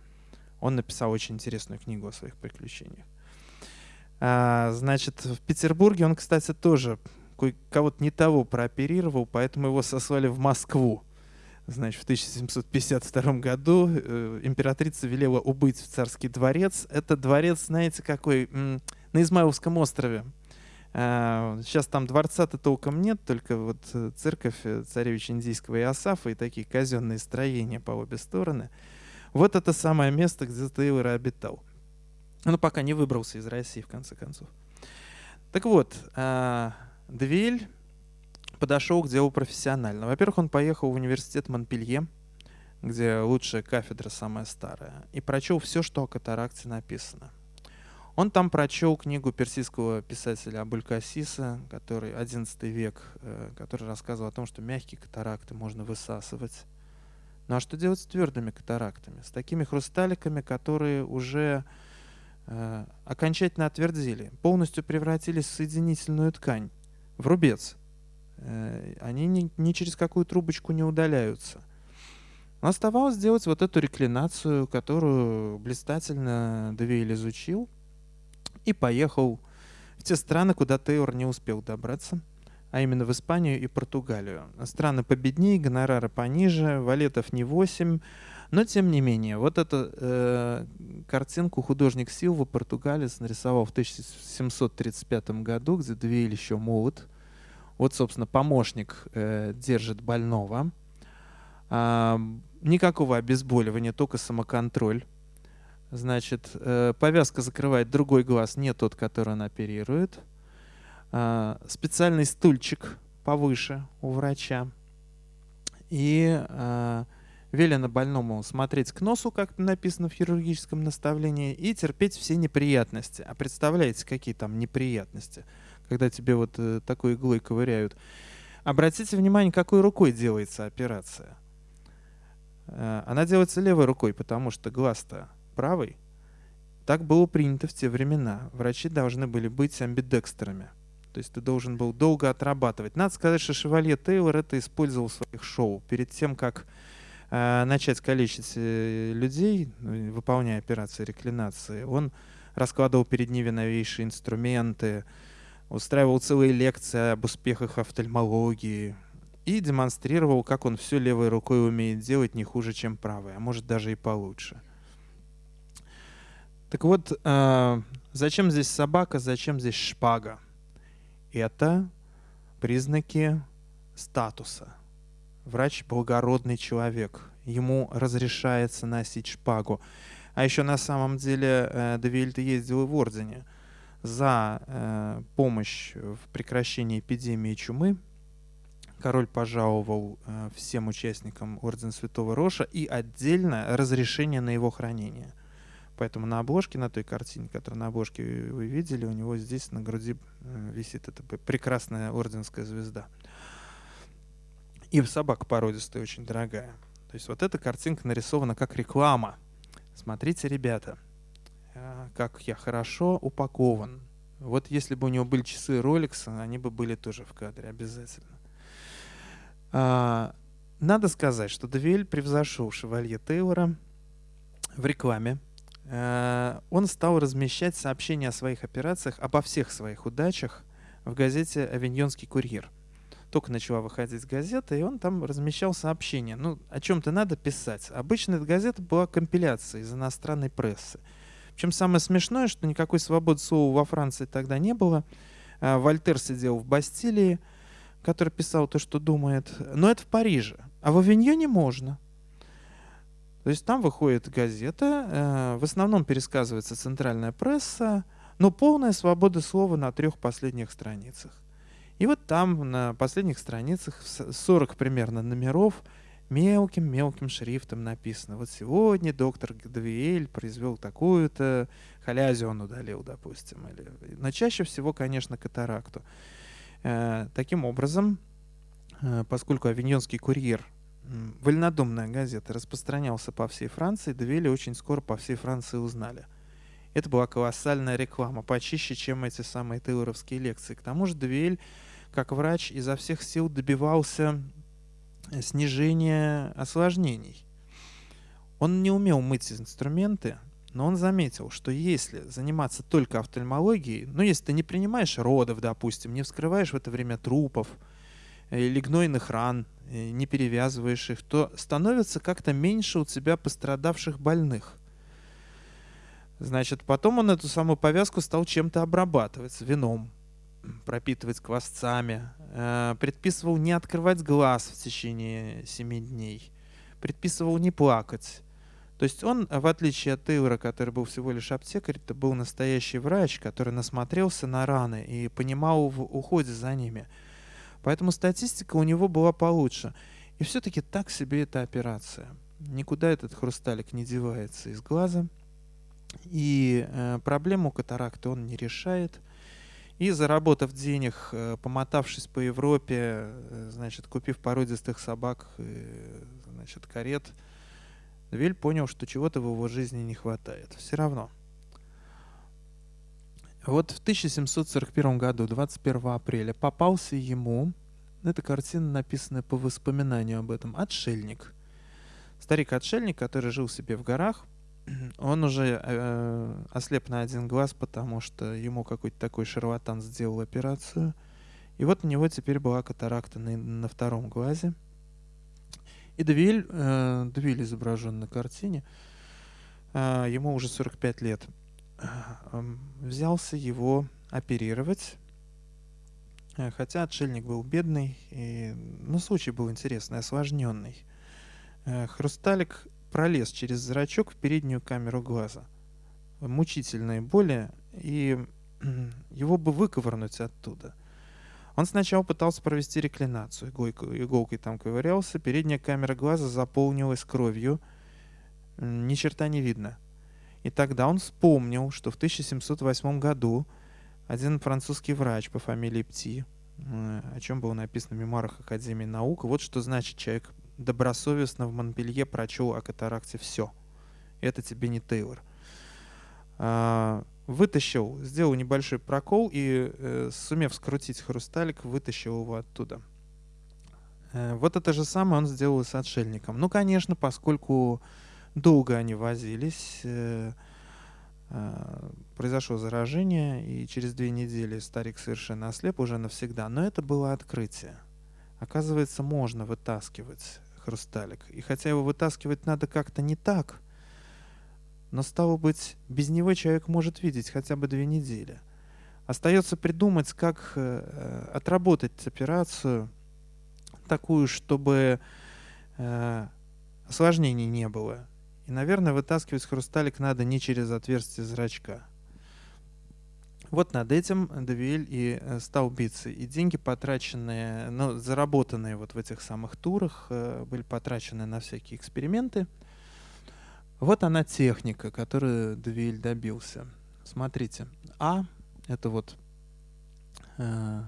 Он написал очень интересную книгу о своих приключениях. А, значит, в Петербурге он, кстати, тоже кого-то не того прооперировал, поэтому его сослали в Москву. Значит, в 1752 году э, императрица велела убыть в царский дворец. Это дворец, знаете, какой? На Измайловском острове. А, сейчас там дворца-то толком нет, только вот э, церковь э, царевича Индийского и Асафа и такие казенные строения по обе стороны. Вот это самое место, где Тейлор обитал. Но пока не выбрался из России, в конце концов. Так вот, а, Двель подошел к делу профессионально. Во-первых, он поехал в университет Монпелье, где лучшая кафедра, самая старая, и прочел все, что о катаракте написано. Он там прочел книгу персидского писателя Абулькасиса, который 11 век, э, который рассказывал о том, что мягкие катаракты можно высасывать. Ну а что делать с твердыми катарактами? С такими хрусталиками, которые уже э, окончательно отвердили, полностью превратились в соединительную ткань, в рубец. Э, они ни, ни через какую трубочку не удаляются. Но оставалось сделать вот эту реклинацию, которую блистательно Девейль изучил и поехал в те страны, куда Тейлор не успел добраться, а именно в Испанию и Португалию. Страны победнее, гонорары пониже, валетов не 8, но тем не менее, вот эту э, картинку художник Силва, португалец, нарисовал в 1735 году, где Девейль еще молод – вот, собственно, помощник э, держит больного. А, никакого обезболивания, только самоконтроль. Значит, э, повязка закрывает другой глаз, не тот, который он оперирует. А, специальный стульчик повыше у врача. И а, велено больному смотреть к носу, как написано в хирургическом наставлении, и терпеть все неприятности. А представляете, какие там неприятности? когда тебе вот э, такой иглой ковыряют. Обратите внимание, какой рукой делается операция. Э, она делается левой рукой, потому что глаз-то правый. Так было принято в те времена. Врачи должны были быть амбидекстерами. То есть ты должен был долго отрабатывать. Надо сказать, что Шевалье Тейлор это использовал в своих шоу. Перед тем, как начать калечить э, людей, ну, выполняя операции реклинации, он раскладывал перед ними новейшие инструменты, устраивал целые лекции об успехах офтальмологии и демонстрировал, как он все левой рукой умеет делать не хуже, чем правой, а может даже и получше. Так вот, э, зачем здесь собака, зачем здесь шпага? Это признаки статуса. Врач – благородный человек. Ему разрешается носить шпагу. А еще на самом деле э, Девильд ездил в ордене за э, помощь в прекращении эпидемии чумы король пожаловал э, всем участникам Ордена Святого Роша и отдельно разрешение на его хранение. Поэтому на обложке, на той картине, которую на обложке вы видели, у него здесь на груди э, висит эта прекрасная орденская звезда. И собака породистая очень дорогая. То есть вот эта картинка нарисована как реклама. Смотрите, ребята, а, как я хорошо упакован. Вот если бы у него были часы Rolex, они бы были тоже в кадре обязательно. А, надо сказать, что Девиль превзошел Шевалье Тейлора в рекламе. А, он стал размещать сообщения о своих операциях, обо всех своих удачах в газете «Авиньонский курьер». Только начала выходить газета, и он там размещал сообщения. Ну, о чем-то надо писать. Обычно эта газета была компиляцией из иностранной прессы. Причем самое смешное, что никакой свободы слова во Франции тогда не было. А, Вольтер сидел в Бастилии, который писал то, что думает. Но это в Париже. А в Авиньоне можно. То есть там выходит газета, э, в основном пересказывается центральная пресса, но полная свобода слова на трех последних страницах. И вот там на последних страницах 40 примерно номеров мелким-мелким шрифтом написано. Вот сегодня доктор Гдвиэль произвел такую-то халязию он удалил, допустим. Или... Но чаще всего, конечно, катаракту. Э, таким образом, э, поскольку авиньонский курьер вольнодумная газета распространялся по всей Франции, Девели очень скоро по всей Франции узнали. Это была колоссальная реклама, почище, чем эти самые тейлоровские лекции. К тому же Девель, как врач, изо всех сил добивался снижения осложнений. Он не умел мыть инструменты, но он заметил, что если заниматься только офтальмологией, ну если ты не принимаешь родов, допустим, не вскрываешь в это время трупов э, или гнойных ран, э, не перевязываешь их, то становится как-то меньше у тебя пострадавших больных. Значит, потом он эту самую повязку стал чем-то обрабатывать, вином, пропитывать квасцами, э, предписывал не открывать глаз в течение 7 дней, предписывал не плакать. То есть он, в отличие от Тейлора, который был всего лишь аптекарь, это был настоящий врач, который насмотрелся на раны и понимал в уходе за ними. Поэтому статистика у него была получше. И все-таки так себе эта операция. Никуда этот хрусталик не девается из глаза. И э, проблему катаракты он не решает. И заработав денег, э, помотавшись по Европе, э, значит, купив породистых собак, э, значит, карет, Вель понял, что чего-то в его жизни не хватает. Все равно. Вот в 1741 году, 21 апреля, попался ему, эта картина написана по воспоминанию об этом, отшельник. Старик-отшельник, который жил себе в горах, он уже э, ослеп на один глаз, потому что ему какой-то такой шарлатан сделал операцию. И вот у него теперь была катаракта на, на втором глазе. И Девиль, э, Девиль изображен на картине, э, ему уже 45 лет, э, взялся его оперировать, э, хотя отшельник был бедный, и, ну, случай был интересный, осложненный. Э, хрусталик пролез через зрачок в переднюю камеру глаза. Мучительные боли, и его бы выковырнуть оттуда. Он сначала пытался провести реклинацию, иголкой, иголкой там ковырялся, передняя камера глаза заполнилась кровью, ни черта не видно. И тогда он вспомнил, что в 1708 году один французский врач по фамилии Пти, о чем было написано в мемуарах Академии наук, вот что значит человек добросовестно в Монпелье прочел о катаракте все. Это тебе не Тейлор. А, вытащил, сделал небольшой прокол и, э, сумев скрутить хрусталик, вытащил его оттуда. Э, вот это же самое он сделал с отшельником. Ну, конечно, поскольку долго они возились, э, произошло заражение, и через две недели старик совершенно ослеп уже навсегда. Но это было открытие. Оказывается, можно вытаскивать хрусталик. И хотя его вытаскивать надо как-то не так, но стало быть, без него человек может видеть хотя бы две недели. Остается придумать, как э, отработать операцию такую, чтобы э, осложнений не было. И, наверное, вытаскивать хрусталик надо не через отверстие зрачка. Вот над этим Девиэль и э, стал биться. И деньги, потраченные, ну, заработанные вот в этих самых турах, э, были потрачены на всякие эксперименты. Вот она техника, которую Девиэль добился. Смотрите, А — это вот э,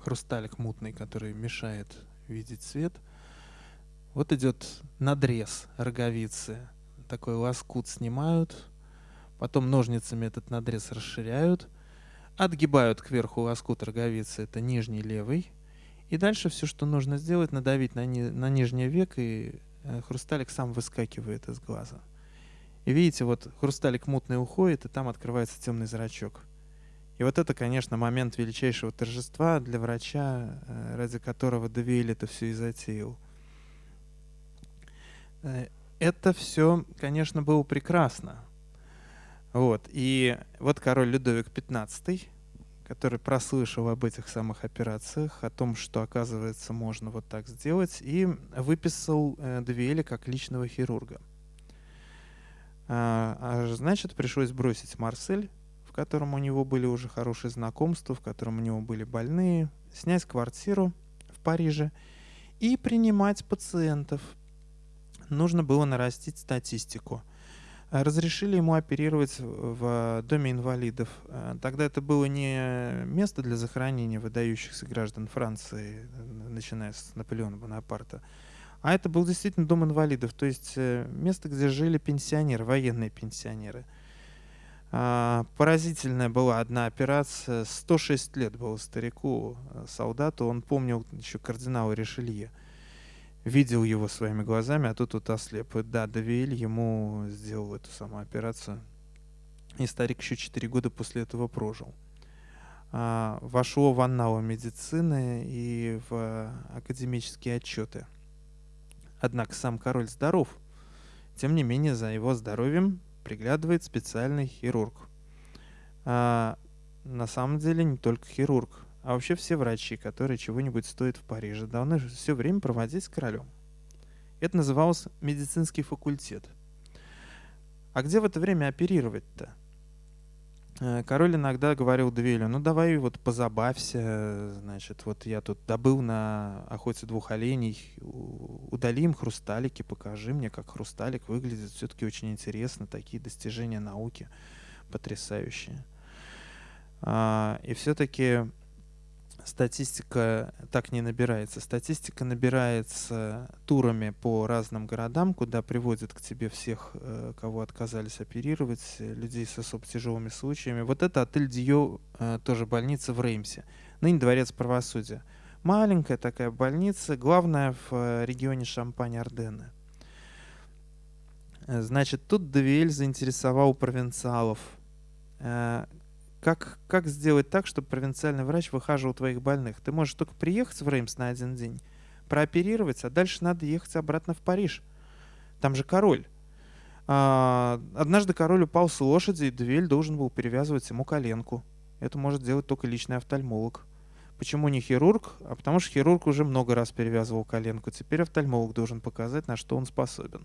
хрусталик мутный, который мешает видеть свет. Вот идет надрез роговицы. Такой лоскут снимают, потом ножницами этот надрез расширяют — Отгибают кверху лоскут роговицы, это нижний левый. И дальше все, что нужно сделать, надавить на, ни, на нижний век, и э, хрусталик сам выскакивает из глаза. И видите, вот хрусталик мутный уходит, и там открывается темный зрачок. И вот это, конечно, момент величайшего торжества для врача, э, ради которого Девиэль это все и затеял. Э, это все, конечно, было прекрасно. Вот. И вот король Людовик XV, который прослышал об этих самых операциях, о том, что, оказывается, можно вот так сделать, и выписал э, Девиэля как личного хирурга. А, а значит, пришлось бросить Марсель, в котором у него были уже хорошие знакомства, в котором у него были больные, снять квартиру в Париже и принимать пациентов. Нужно было нарастить статистику. Разрешили ему оперировать в доме инвалидов. Тогда это было не место для захоронения выдающихся граждан Франции, начиная с Наполеона Бонапарта, а это был действительно дом инвалидов, то есть э, место, где жили пенсионеры, военные пенсионеры. А, поразительная была одна операция. 106 лет было старику, э, солдату. Он помнил еще кардинала Ришелье. Видел его своими глазами, а тут вот ослеп. И да, Давиэль ему сделал эту самую операцию. И старик еще 4 года после этого прожил. А, вошло в анналы медицины и в академические отчеты. Однако сам король здоров. Тем не менее, за его здоровьем приглядывает специальный хирург. А, на самом деле не только хирург, а вообще все врачи, которые чего-нибудь стоят в Париже, должны все время проводить с королем. Это называлось медицинский факультет. А где в это время оперировать-то? Э, король иногда говорил Двелю, ну давай вот позабавься, значит, вот я тут добыл на охоте двух оленей, удали им хрусталики, покажи мне, как хрусталик выглядит, все-таки очень интересно, такие достижения науки потрясающие. А, и все-таки статистика так не набирается. Статистика набирается турами по разным городам, куда приводят к тебе всех, э, кого отказались оперировать, людей с особо тяжелыми случаями. Вот это отель Дио, э, тоже больница в Реймсе, ныне дворец правосудия. Маленькая такая больница, главная в э, регионе Шампань-Арденны. Значит, тут Девиэль заинтересовал провинциалов как, как сделать так, чтобы провинциальный врач выхаживал твоих больных? Ты можешь только приехать в Реймс на один день, прооперировать, а дальше надо ехать обратно в Париж. Там же король. А, однажды король упал с лошади, и Двель должен был перевязывать ему коленку. Это может делать только личный офтальмолог. Почему не хирург? А потому что хирург уже много раз перевязывал коленку. Теперь офтальмолог должен показать, на что он способен.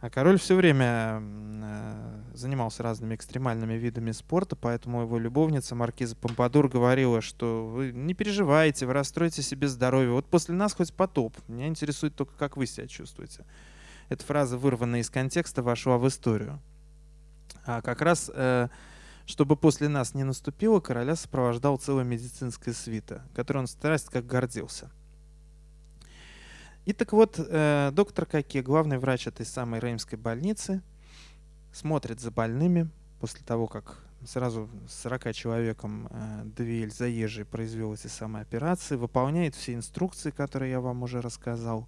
А король все время э, занимался разными экстремальными видами спорта, поэтому его любовница Маркиза Помпадур говорила, что вы не переживайте, вы расстроите себе здоровье. Вот после нас хоть потоп. Меня интересует только, как вы себя чувствуете. Эта фраза, вырванная из контекста, вошла в историю. А как раз, э, чтобы после нас не наступило, короля сопровождал целая медицинская свита, которой он страсть как гордился. И так вот, э, доктор Каке, главный врач этой самой Реймской больницы, смотрит за больными после того, как сразу с 40 человеком э, Двель заезжий произвел эти самые операции, выполняет все инструкции, которые я вам уже рассказал.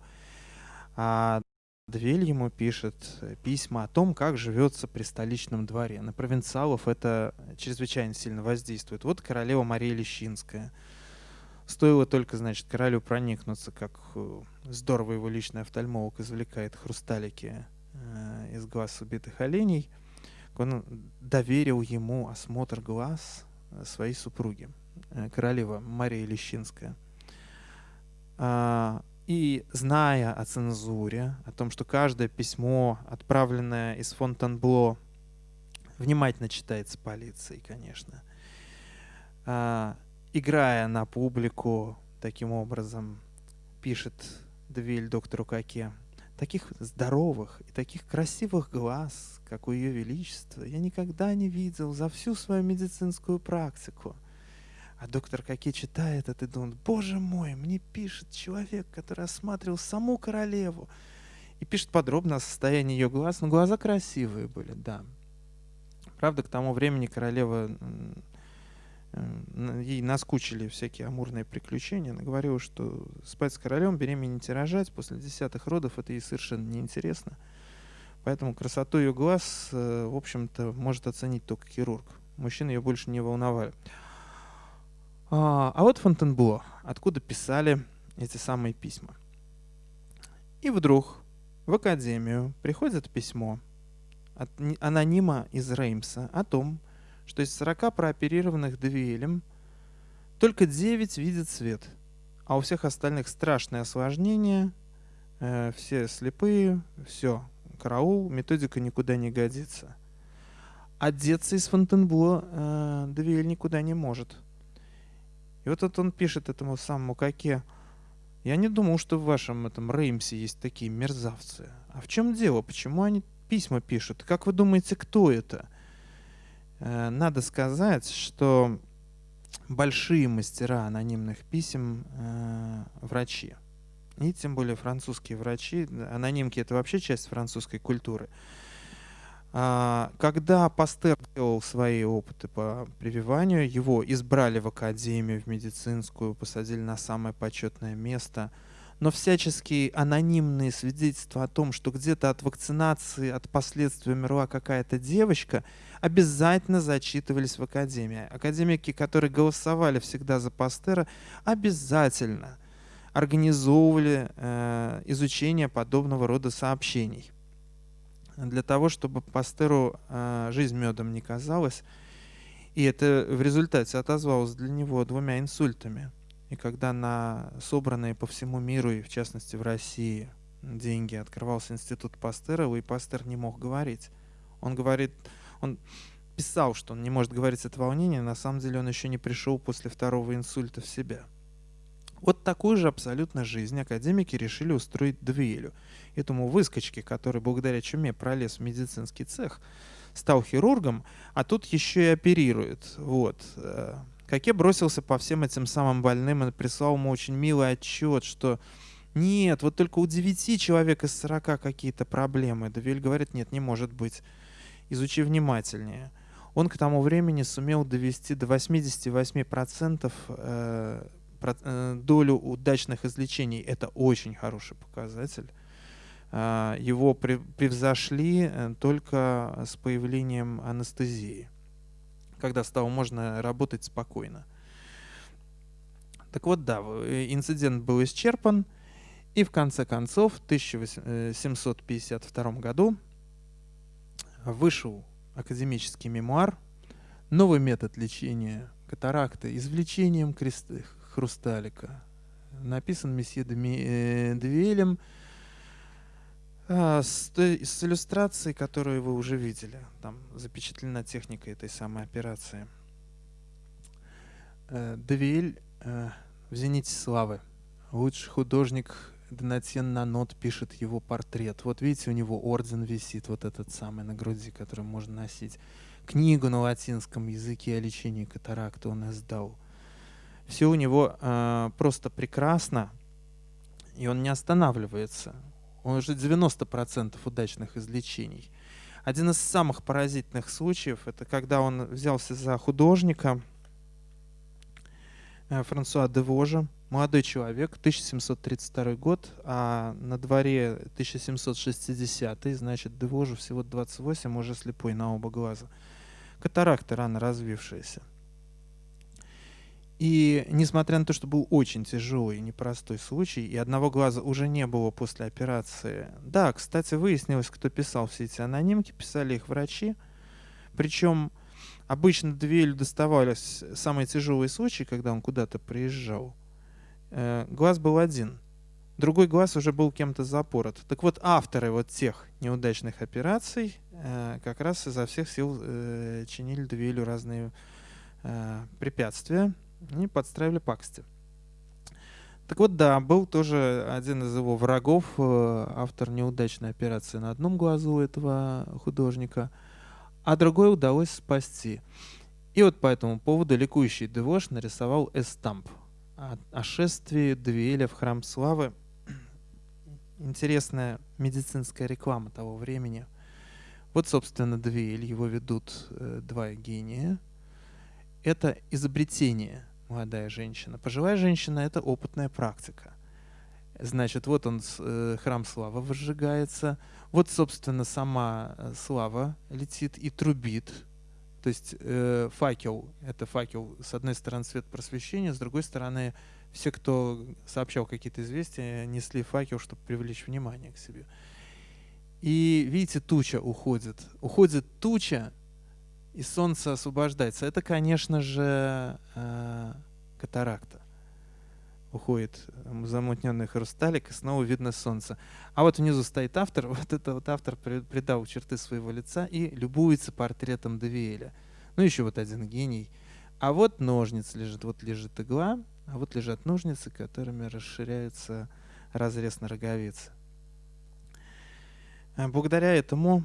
А Двель ему пишет письма о том, как живется при столичном дворе. На провинциалов это чрезвычайно сильно воздействует. Вот королева Мария Лещинская – Стоило только, значит, королю проникнуться, как э, здорово его личный офтальмолог извлекает хрусталики э, из глаз убитых оленей, он доверил ему осмотр глаз э, своей супруги, э, королева Мария Лещинская. А, и зная о цензуре, о том, что каждое письмо, отправленное из Фонтенбло, внимательно читается полицией, конечно, а, играя на публику, таким образом, пишет Двиль доктору Каке, таких здоровых и таких красивых глаз, как у Ее Величества, я никогда не видел за всю свою медицинскую практику. А доктор Каке читает это и думает, боже мой, мне пишет человек, который осматривал саму королеву. И пишет подробно о состоянии ее глаз. Но глаза красивые были, да. Правда, к тому времени королева ей наскучили всякие амурные приключения. Она говорила, что спать с королем, беременеть и рожать после десятых родов это ей совершенно неинтересно. Поэтому красоту ее глаз, э, в общем-то, может оценить только хирург. Мужчины ее больше не волновали. А, а вот Фонтенбло, откуда писали эти самые письма. И вдруг в академию приходит письмо от анонима из Реймса о том, что из 40 прооперированных Девиэлем только 9 видят свет, а у всех остальных страшные осложнения, э, все слепые, все, караул, методика никуда не годится. одеться из Фонтенбло э, Девиэль никуда не может. И вот это он пишет этому самому Каке. Я не думал, что в вашем этом Реймсе есть такие мерзавцы. А в чем дело? Почему они письма пишут? Как вы думаете, кто это? Э, надо сказать, что большие мастера анонимных писем э, врачи. И тем более французские врачи. Анонимки — это вообще часть французской культуры. А, когда Пастер делал свои опыты по прививанию, его избрали в академию, в медицинскую, посадили на самое почетное место. Но всяческие анонимные свидетельства о том, что где-то от вакцинации, от последствий умерла какая-то девочка, обязательно зачитывались в академии. Академики, которые голосовали всегда за Пастера, обязательно организовывали э, изучение подобного рода сообщений для того, чтобы Пастеру э, жизнь медом не казалась. И это в результате отозвалось для него двумя инсультами. И когда на собранные по всему миру, и в частности в России, деньги открывался институт Пастера, и Пастер не мог говорить. Он говорит, он писал, что он не может говорить от волнения, на самом деле он еще не пришел после второго инсульта в себя. Вот такую же абсолютно жизнь академики решили устроить Двиелю – этому выскочке, который благодаря чуме пролез в медицинский цех, стал хирургом, а тут еще и оперирует. Вот. Э, Каке бросился по всем этим самым больным и прислал ему очень милый отчет, что нет, вот только у 9 человек из 40 какие-то проблемы. Давиль говорит, нет, не может быть. Изучи внимательнее. Он к тому времени сумел довести до 88% э, э, долю удачных излечений. Это очень хороший показатель. А, его превзошли э, только с появлением анестезии, когда стало можно работать спокойно. Так вот, да, э, инцидент был исчерпан, и в конце концов, в 1752 году вышел академический мемуар «Новый метод лечения катаракты извлечением хрусталика». Написан месье Девиэлем, а, с, с иллюстрацией, которую вы уже видели. Там запечатлена техника этой самой операции. Э, Девиэль э, в «Зените славы». Лучший художник Донатьен Нанот пишет его портрет. Вот видите, у него орден висит, вот этот самый на груди, который можно носить. Книгу на латинском языке о лечении катаракты он издал. Все у него э, просто прекрасно, и он не останавливается. Он уже 90% удачных излечений. Один из самых поразительных случаев, это когда он взялся за художника э, Франсуа де Вожа, молодой человек, 1732 год, а на дворе 1760, значит, де Вожу всего 28, уже слепой на оба глаза. Катаракта рано развившаяся. И несмотря на то, что был очень тяжелый и непростой случай, и одного глаза уже не было после операции. Да, кстати, выяснилось, кто писал все эти анонимки, писали их врачи. Причем обычно Двелю доставались самые тяжелые случаи, когда он куда-то приезжал. Э, глаз был один. Другой глаз уже был кем-то запорот. Так вот, авторы вот тех неудачных операций э, как раз изо всех сил э, чинили Двелю разные препятствия, и подстраивали пакости. Так вот, да, был тоже один из его врагов, э, автор неудачной операции на одном глазу этого художника, а другой удалось спасти. И вот по этому поводу ликующий Девош нарисовал эстамп о, о шествии Двиэля в храм славы. (clears throat) Интересная медицинская реклама того времени. Вот, собственно, Двиэль, его ведут э, два гения. Это изобретение – молодая женщина. Пожилая женщина — это опытная практика. Значит, вот он, э, храм славы возжигается. Вот, собственно, сама э, слава летит и трубит. То есть э, факел — это факел, с одной стороны, свет просвещения, с другой стороны, все, кто сообщал какие-то известия, несли факел, чтобы привлечь внимание к себе. И видите, туча уходит. Уходит туча, и солнце освобождается. Это, конечно же, э, катаракта. уходит замутненный хрусталик, и снова видно солнце. А вот внизу стоит автор, (laughs) вот это вот автор придал черты своего лица и любуется портретом Давиэля. Ну, еще вот один гений. А вот ножниц лежит, вот лежит игла, а вот лежат ножницы, которыми расширяется разрез на роговице. А благодаря этому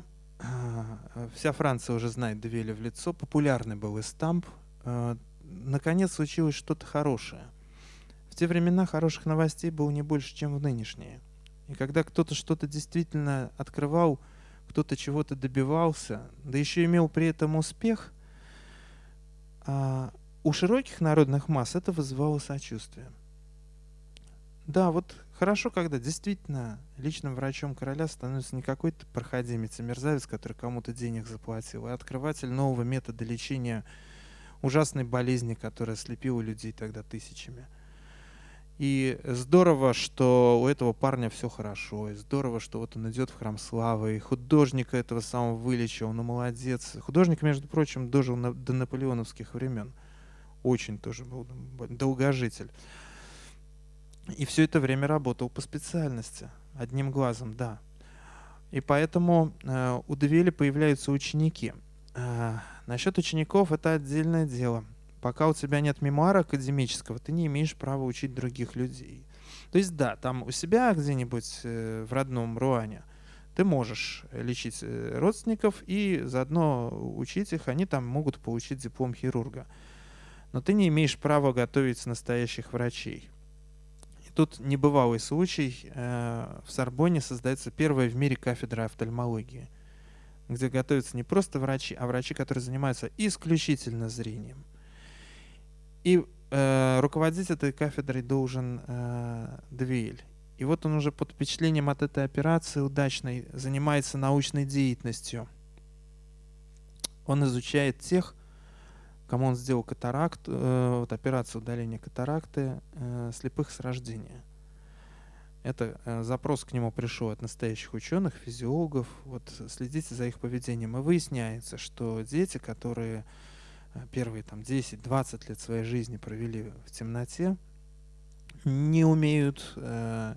вся Франция уже знает Девеля в лицо, популярный был эстамп. А, наконец случилось что-то хорошее. В те времена хороших новостей было не больше, чем в нынешние. И когда кто-то что-то действительно открывал, кто-то чего-то добивался, да еще имел при этом успех, у широких народных масс это вызывало сочувствие. Да, вот хорошо, когда действительно личным врачом короля становится не какой-то проходимец и мерзавец, который кому-то денег заплатил, а открыватель нового метода лечения ужасной болезни, которая слепила людей тогда тысячами. И здорово, что у этого парня все хорошо, и здорово, что вот он идет в храм славы, и художника этого самого вылечил, ну молодец. Художник, между прочим, дожил на, до наполеоновских времен. Очень тоже был долгожитель. И все это время работал по специальности, одним глазом, да. И поэтому э, у Девели появляются ученики. Э, насчет учеников это отдельное дело. Пока у тебя нет мемуара академического, ты не имеешь права учить других людей. То есть да, там у себя где-нибудь э, в родном Руане ты можешь лечить э, родственников и заодно учить их, они там могут получить диплом хирурга. Но ты не имеешь права готовить настоящих врачей. Тут небывалый случай. Э, в Сорбоне создается первая в мире кафедра офтальмологии, где готовятся не просто врачи, а врачи, которые занимаются исключительно зрением. И э, руководить этой кафедрой должен э, Двиэль. И вот он уже под впечатлением от этой операции удачной занимается научной деятельностью. Он изучает тех, кому он сделал катаракт, э, вот операцию удаления катаракты э, слепых с рождения. Это э, запрос к нему пришел от настоящих ученых, физиологов. Вот следите за их поведением. И выясняется, что дети, которые э, первые там 10-20 лет своей жизни провели в темноте, не умеют э,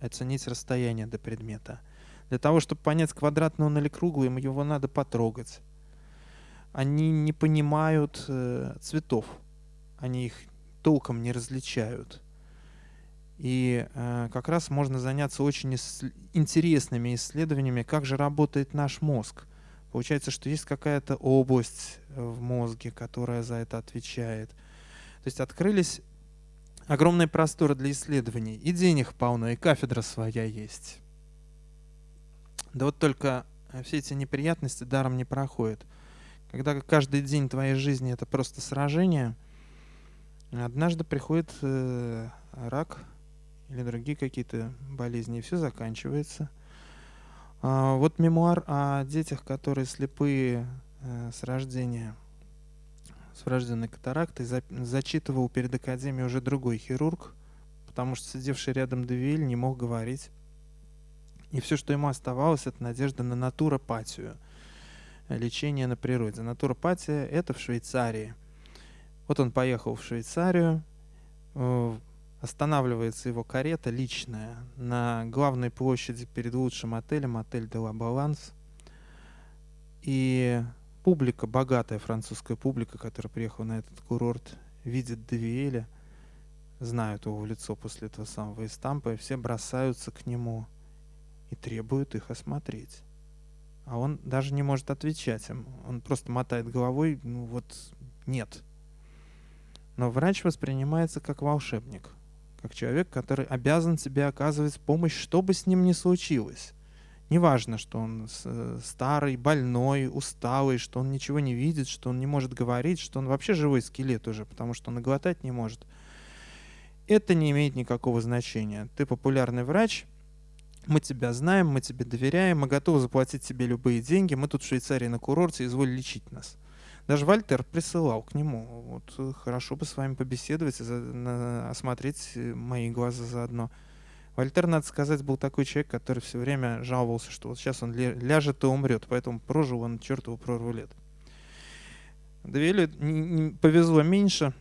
оценить расстояние до предмета. Для того, чтобы понять, квадратный он или круглый, его надо потрогать они не понимают э, цветов, они их толком не различают. И э, как раз можно заняться очень ис- интересными исследованиями, как же работает наш мозг. Получается, что есть какая-то область в мозге, которая за это отвечает. То есть открылись огромные просторы для исследований. И денег полно, и кафедра своя есть. Да вот только все эти неприятности даром не проходят. Когда каждый день твоей жизни это просто сражение, однажды приходит э, рак или другие какие-то болезни, и все заканчивается. А, вот мемуар о детях, которые слепые э, с рождения, с врожденной катарактой, за, зачитывал перед академией уже другой хирург, потому что сидевший рядом Девиль не мог говорить. И все, что ему оставалось, это надежда на натуропатию – лечение на природе. Натуропатия – это в Швейцарии. Вот он поехал в Швейцарию, э, останавливается его карета личная на главной площади перед лучшим отелем, отель «Де ла Баланс». И публика, богатая французская публика, которая приехала на этот курорт, видит Девиэля, знают его в лицо после этого самого эстампа, и все бросаются к нему и требуют их осмотреть а он даже не может отвечать им. Он просто мотает головой, ну вот нет. Но врач воспринимается как волшебник, как человек, который обязан тебе оказывать помощь, что бы с ним ни случилось. Неважно, что он старый, больной, усталый, что он ничего не видит, что он не может говорить, что он вообще живой скелет уже, потому что он глотать не может. Это не имеет никакого значения. Ты популярный врач, мы тебя знаем, мы тебе доверяем, мы готовы заплатить тебе любые деньги, мы тут в Швейцарии на курорте, изволь лечить нас. Даже Вальтер присылал к нему, вот э, хорошо бы с вами побеседовать, за, на, осмотреть э, мои глаза заодно. Вольтер, надо сказать, был такой человек, который все время жаловался, что вот сейчас он ляжет и умрет, поэтому прожил он чертову прорву лет. Двелю повезло меньше,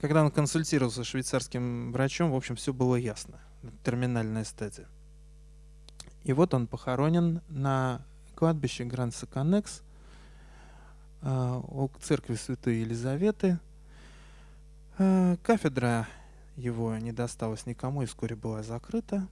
когда он консультировался с швейцарским врачом, в общем, все было ясно. Терминальная стадия. И вот он похоронен на кладбище Гранд-Саканекс у церкви Святой Елизаветы. А, кафедра его не досталась никому и вскоре была закрыта.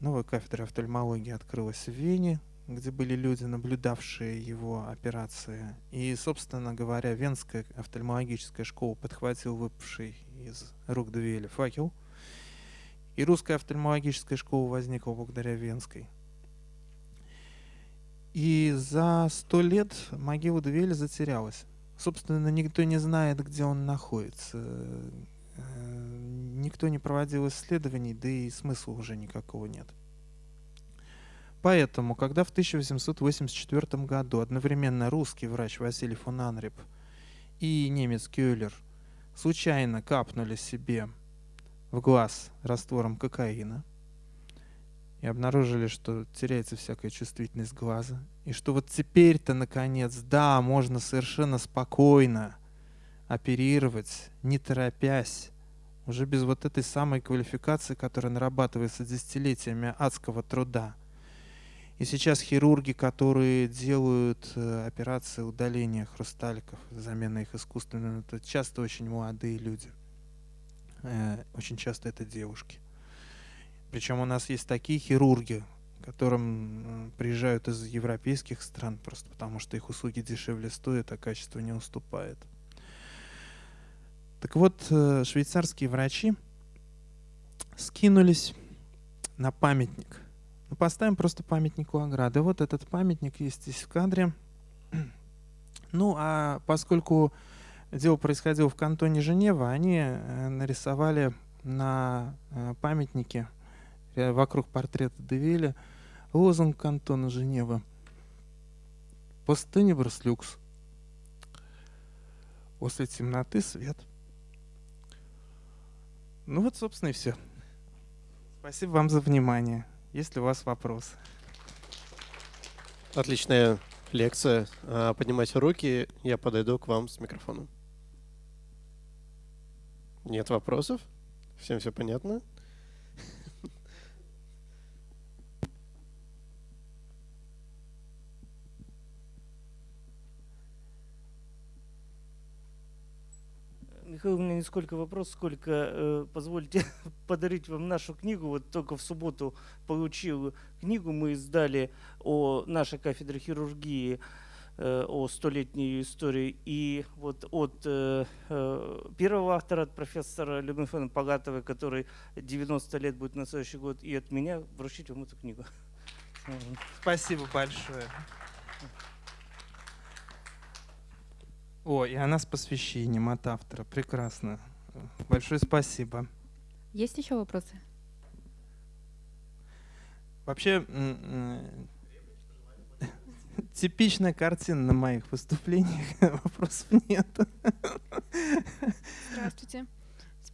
Новая кафедра офтальмологии открылась в Вене, где были люди, наблюдавшие его операции. И, собственно говоря, Венская офтальмологическая школа подхватил выпавший из рук Дуэля факел. И русская офтальмологическая школа возникла благодаря Венской. И за сто лет могила Дуэля затерялась. Собственно, никто не знает, где он находится. Э, никто не проводил исследований, да и смысла уже никакого нет. Поэтому, когда в 1884 году одновременно русский врач Василий фон Анреп и немец Кюллер случайно капнули себе в глаз раствором кокаина и обнаружили, что теряется всякая чувствительность глаза, и что вот теперь-то, наконец, да, можно совершенно спокойно оперировать, не торопясь, уже без вот этой самой квалификации, которая нарабатывается десятилетиями адского труда – и сейчас хирурги, которые делают э, операции удаления хрусталиков, замена их искусственным, это часто очень молодые люди. Э, очень часто это девушки. Причем у нас есть такие хирурги, которым приезжают из европейских стран, просто потому что их услуги дешевле стоят, а качество не уступает. Так вот, э, швейцарские врачи скинулись на памятник – ну, поставим просто памятник у ограды. Вот этот памятник есть здесь в кадре. (clears throat) Ну, а поскольку дело происходило в кантоне Женева, они э, нарисовали на э, памятнике вокруг портрета Девиля лозунг кантона Женева «Постенебрус люкс». После темноты свет. Ну вот, собственно, и все. Спасибо вам за внимание. Есть ли у вас вопрос? Отличная лекция. А, поднимайте руки, я подойду к вам с микрофоном. Нет вопросов? Всем все понятно? Михаил, у меня не сколько вопрос, сколько э, позвольте (laughs) подарить вам нашу книгу. Вот только в субботу получил книгу, мы издали о нашей кафедре хирургии, э, о столетней истории. И вот от э, э, первого автора, от профессора Любимфена Погатовой, который 90 лет будет на следующий год, и от меня вручить вам эту книгу. Спасибо большое. О, и она с посвящением от автора. Прекрасно. Большое спасибо. Есть еще вопросы? Вообще, типичная картина на моих выступлениях. (laughs) Вопросов нет. Здравствуйте.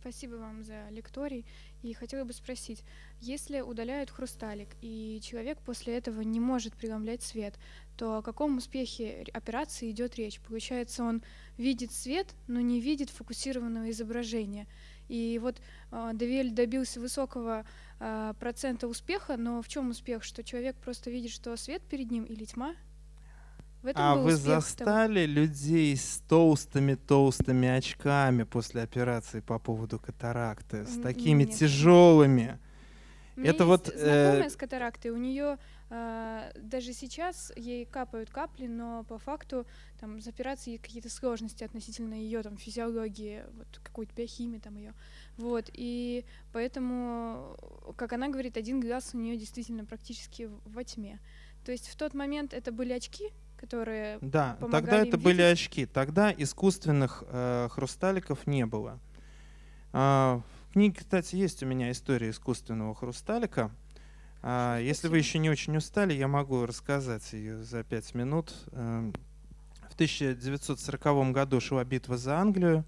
Спасибо вам за лекторий. И хотела бы спросить, если удаляют хрусталик, и человек после этого не может преломлять свет, то о каком успехе операции идет речь? Получается, он видит свет, но не видит фокусированного изображения. И вот э, Девель добился высокого э, процента успеха, но в чем успех? Что человек просто видит, что свет перед ним или тьма? В этом а вы застали того. людей с толстыми-толстыми очками после операции по поводу катаракты, с такими Нет. тяжелыми? У меня Это вот знакомая э... с катарактой, у нее э, даже сейчас ей капают капли, но по факту там с операцией какие-то сложности относительно ее там физиологии, вот какой-то биохимии там ее, вот и поэтому, как она говорит, один глаз у нее действительно практически во тьме. То есть в тот момент это были очки, которые да, тогда это видеть. были очки, тогда искусственных э, хрусталиков не было. Э, книге, кстати, есть у меня история искусственного хрусталика. А, если вы еще не очень устали, я могу рассказать ее за пять минут. Эм, в 1940 году шла битва за Англию.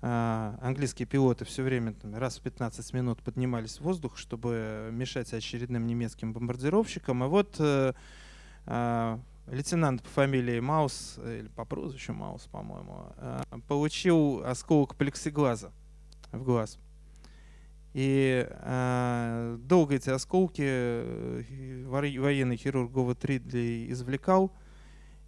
А, английские пилоты все время там, раз в 15 минут поднимались в воздух, чтобы мешать очередным немецким бомбардировщикам. И вот э, лейтенант по фамилии Маус, или по прозвищу Маус, по-моему, получил осколок плексиглаза в глаз. И э, долго эти осколки э, военный хирург Говард Ридли извлекал,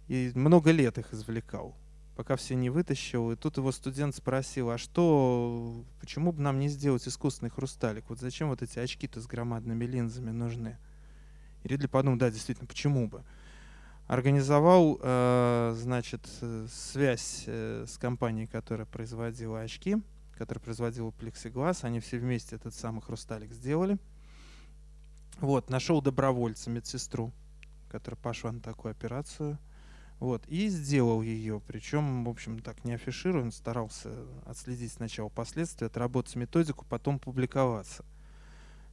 и много лет их извлекал, пока все не вытащил. И тут его студент спросил, а что, почему бы нам не сделать искусственный хрусталик? Вот зачем вот эти очки-то с громадными линзами нужны? И Ридли подумал, да, действительно, почему бы? Организовал, э, значит, связь э, с компанией, которая производила очки, которая производила плексиглаз. Они все вместе этот самый хрусталик сделали. Вот, нашел добровольца, медсестру, которая пошла на такую операцию. Вот, и сделал ее, причем, в общем, так не афишируя, старался отследить сначала последствия, отработать методику, потом публиковаться.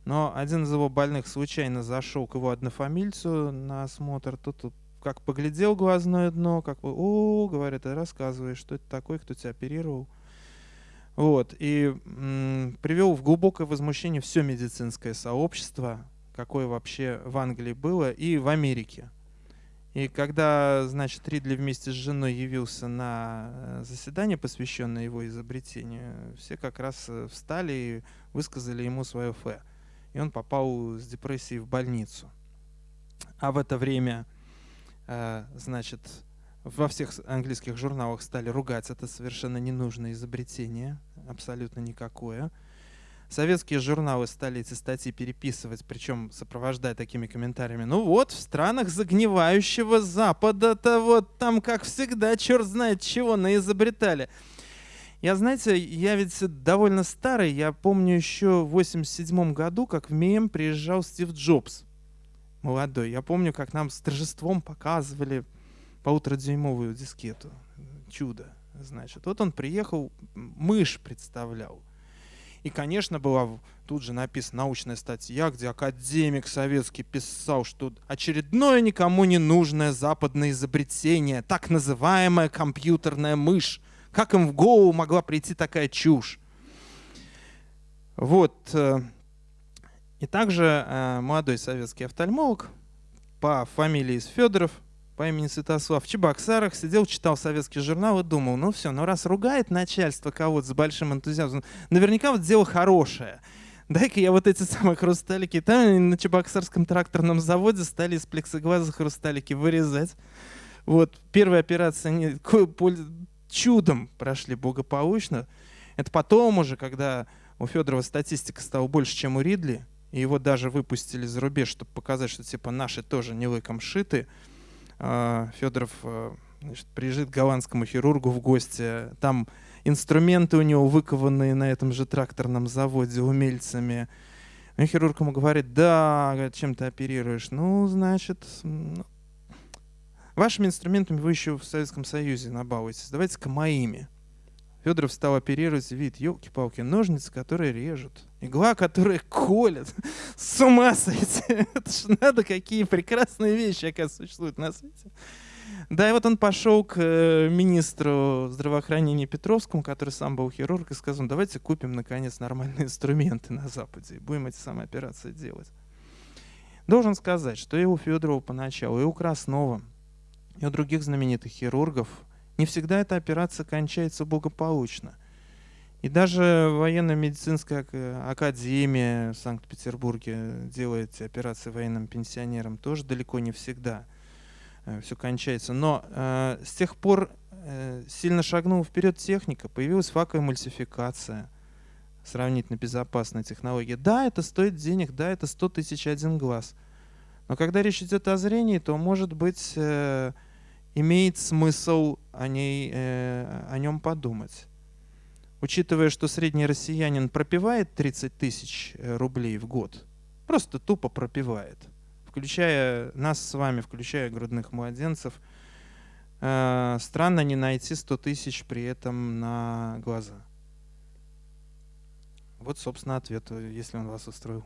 Но один из его больных случайно зашел к его однофамильцу на осмотр. Тот как поглядел глазное дно, как бы, о, говорит, рассказывай, что это такое, кто тебя оперировал. Вот, и привел в глубокое возмущение все медицинское сообщество, какое вообще в Англии было, и в Америке. И когда, значит, Ридли вместе с женой явился на э, заседание, посвященное его изобретению, все как раз э, встали и высказали ему свое фе и он попал с депрессией в больницу. А в это время, значит, во всех английских журналах стали ругать это совершенно ненужное изобретение, абсолютно никакое. Советские журналы стали эти статьи переписывать, причем сопровождая такими комментариями. Ну вот, в странах загнивающего Запада-то вот там, как всегда, черт знает чего наизобретали. Я, знаете, я ведь довольно старый. Я помню еще в 87 году, как в МИЭМ приезжал Стив Джобс, молодой. Я помню, как нам с торжеством показывали полуторадюймовую дискету. Чудо, значит. Вот он приехал, мышь представлял. И, конечно, была тут же написана научная статья, где академик советский писал, что очередное никому не нужное западное изобретение, так называемая компьютерная мышь, как им в голову могла прийти такая чушь? Вот. И также э, молодой советский офтальмолог по фамилии Федоров, по имени Святослав, в Чебоксарах сидел, читал советский журнал и думал, ну все, ну раз ругает начальство кого-то с большим энтузиазмом, наверняка вот дело хорошее. Дай-ка я вот эти самые хрусталики. Там на Чебоксарском тракторном заводе стали из плексиглаза хрусталики вырезать. Вот, первая операция не, чудом прошли благополучно. Это потом уже, когда у Федорова статистика стала больше, чем у Ридли, и его даже выпустили за рубеж, чтобы показать, что типа наши тоже не лыком шиты. А, Федоров а, значит, приезжает к голландскому хирургу в гости. Там инструменты у него выкованные на этом же тракторном заводе умельцами. И хирург ему говорит, да, чем ты оперируешь? Ну, значит, ну, Вашими инструментами вы еще в Советском Союзе набалуетесь. Давайте-ка моими. Федоров стал оперировать вид, елки-палки, ножницы, которые режут, игла, которая колет. С ума сойти! (laughs) Это ж надо, какие прекрасные вещи, оказывается, существуют на свете. Да, и вот он пошел к э, министру здравоохранения Петровскому, который сам был хирург, и сказал, давайте купим, наконец, нормальные инструменты на Западе и будем эти самые операции делать. Должен сказать, что и у Федорова поначалу, и у Краснова – и у других знаменитых хирургов, не всегда эта операция кончается благополучно. И даже военно-медицинская академия в Санкт-Петербурге делает операции военным пенсионерам тоже далеко не всегда э, все кончается. Но э, с тех пор э, сильно шагнула вперед техника, появилась факоэмульсификация, сравнительно безопасная технология. Да, это стоит денег, да, это 100 тысяч один глаз. Но когда речь идет о зрении, то, может быть, э, имеет смысл о, ней, э, о нем подумать. Учитывая, что средний россиянин пропивает 30 тысяч э, рублей в год, просто тупо пропивает, включая нас с вами, включая грудных младенцев, э, странно не найти 100 тысяч при этом на глаза. Вот, собственно, ответ, если он вас устроил.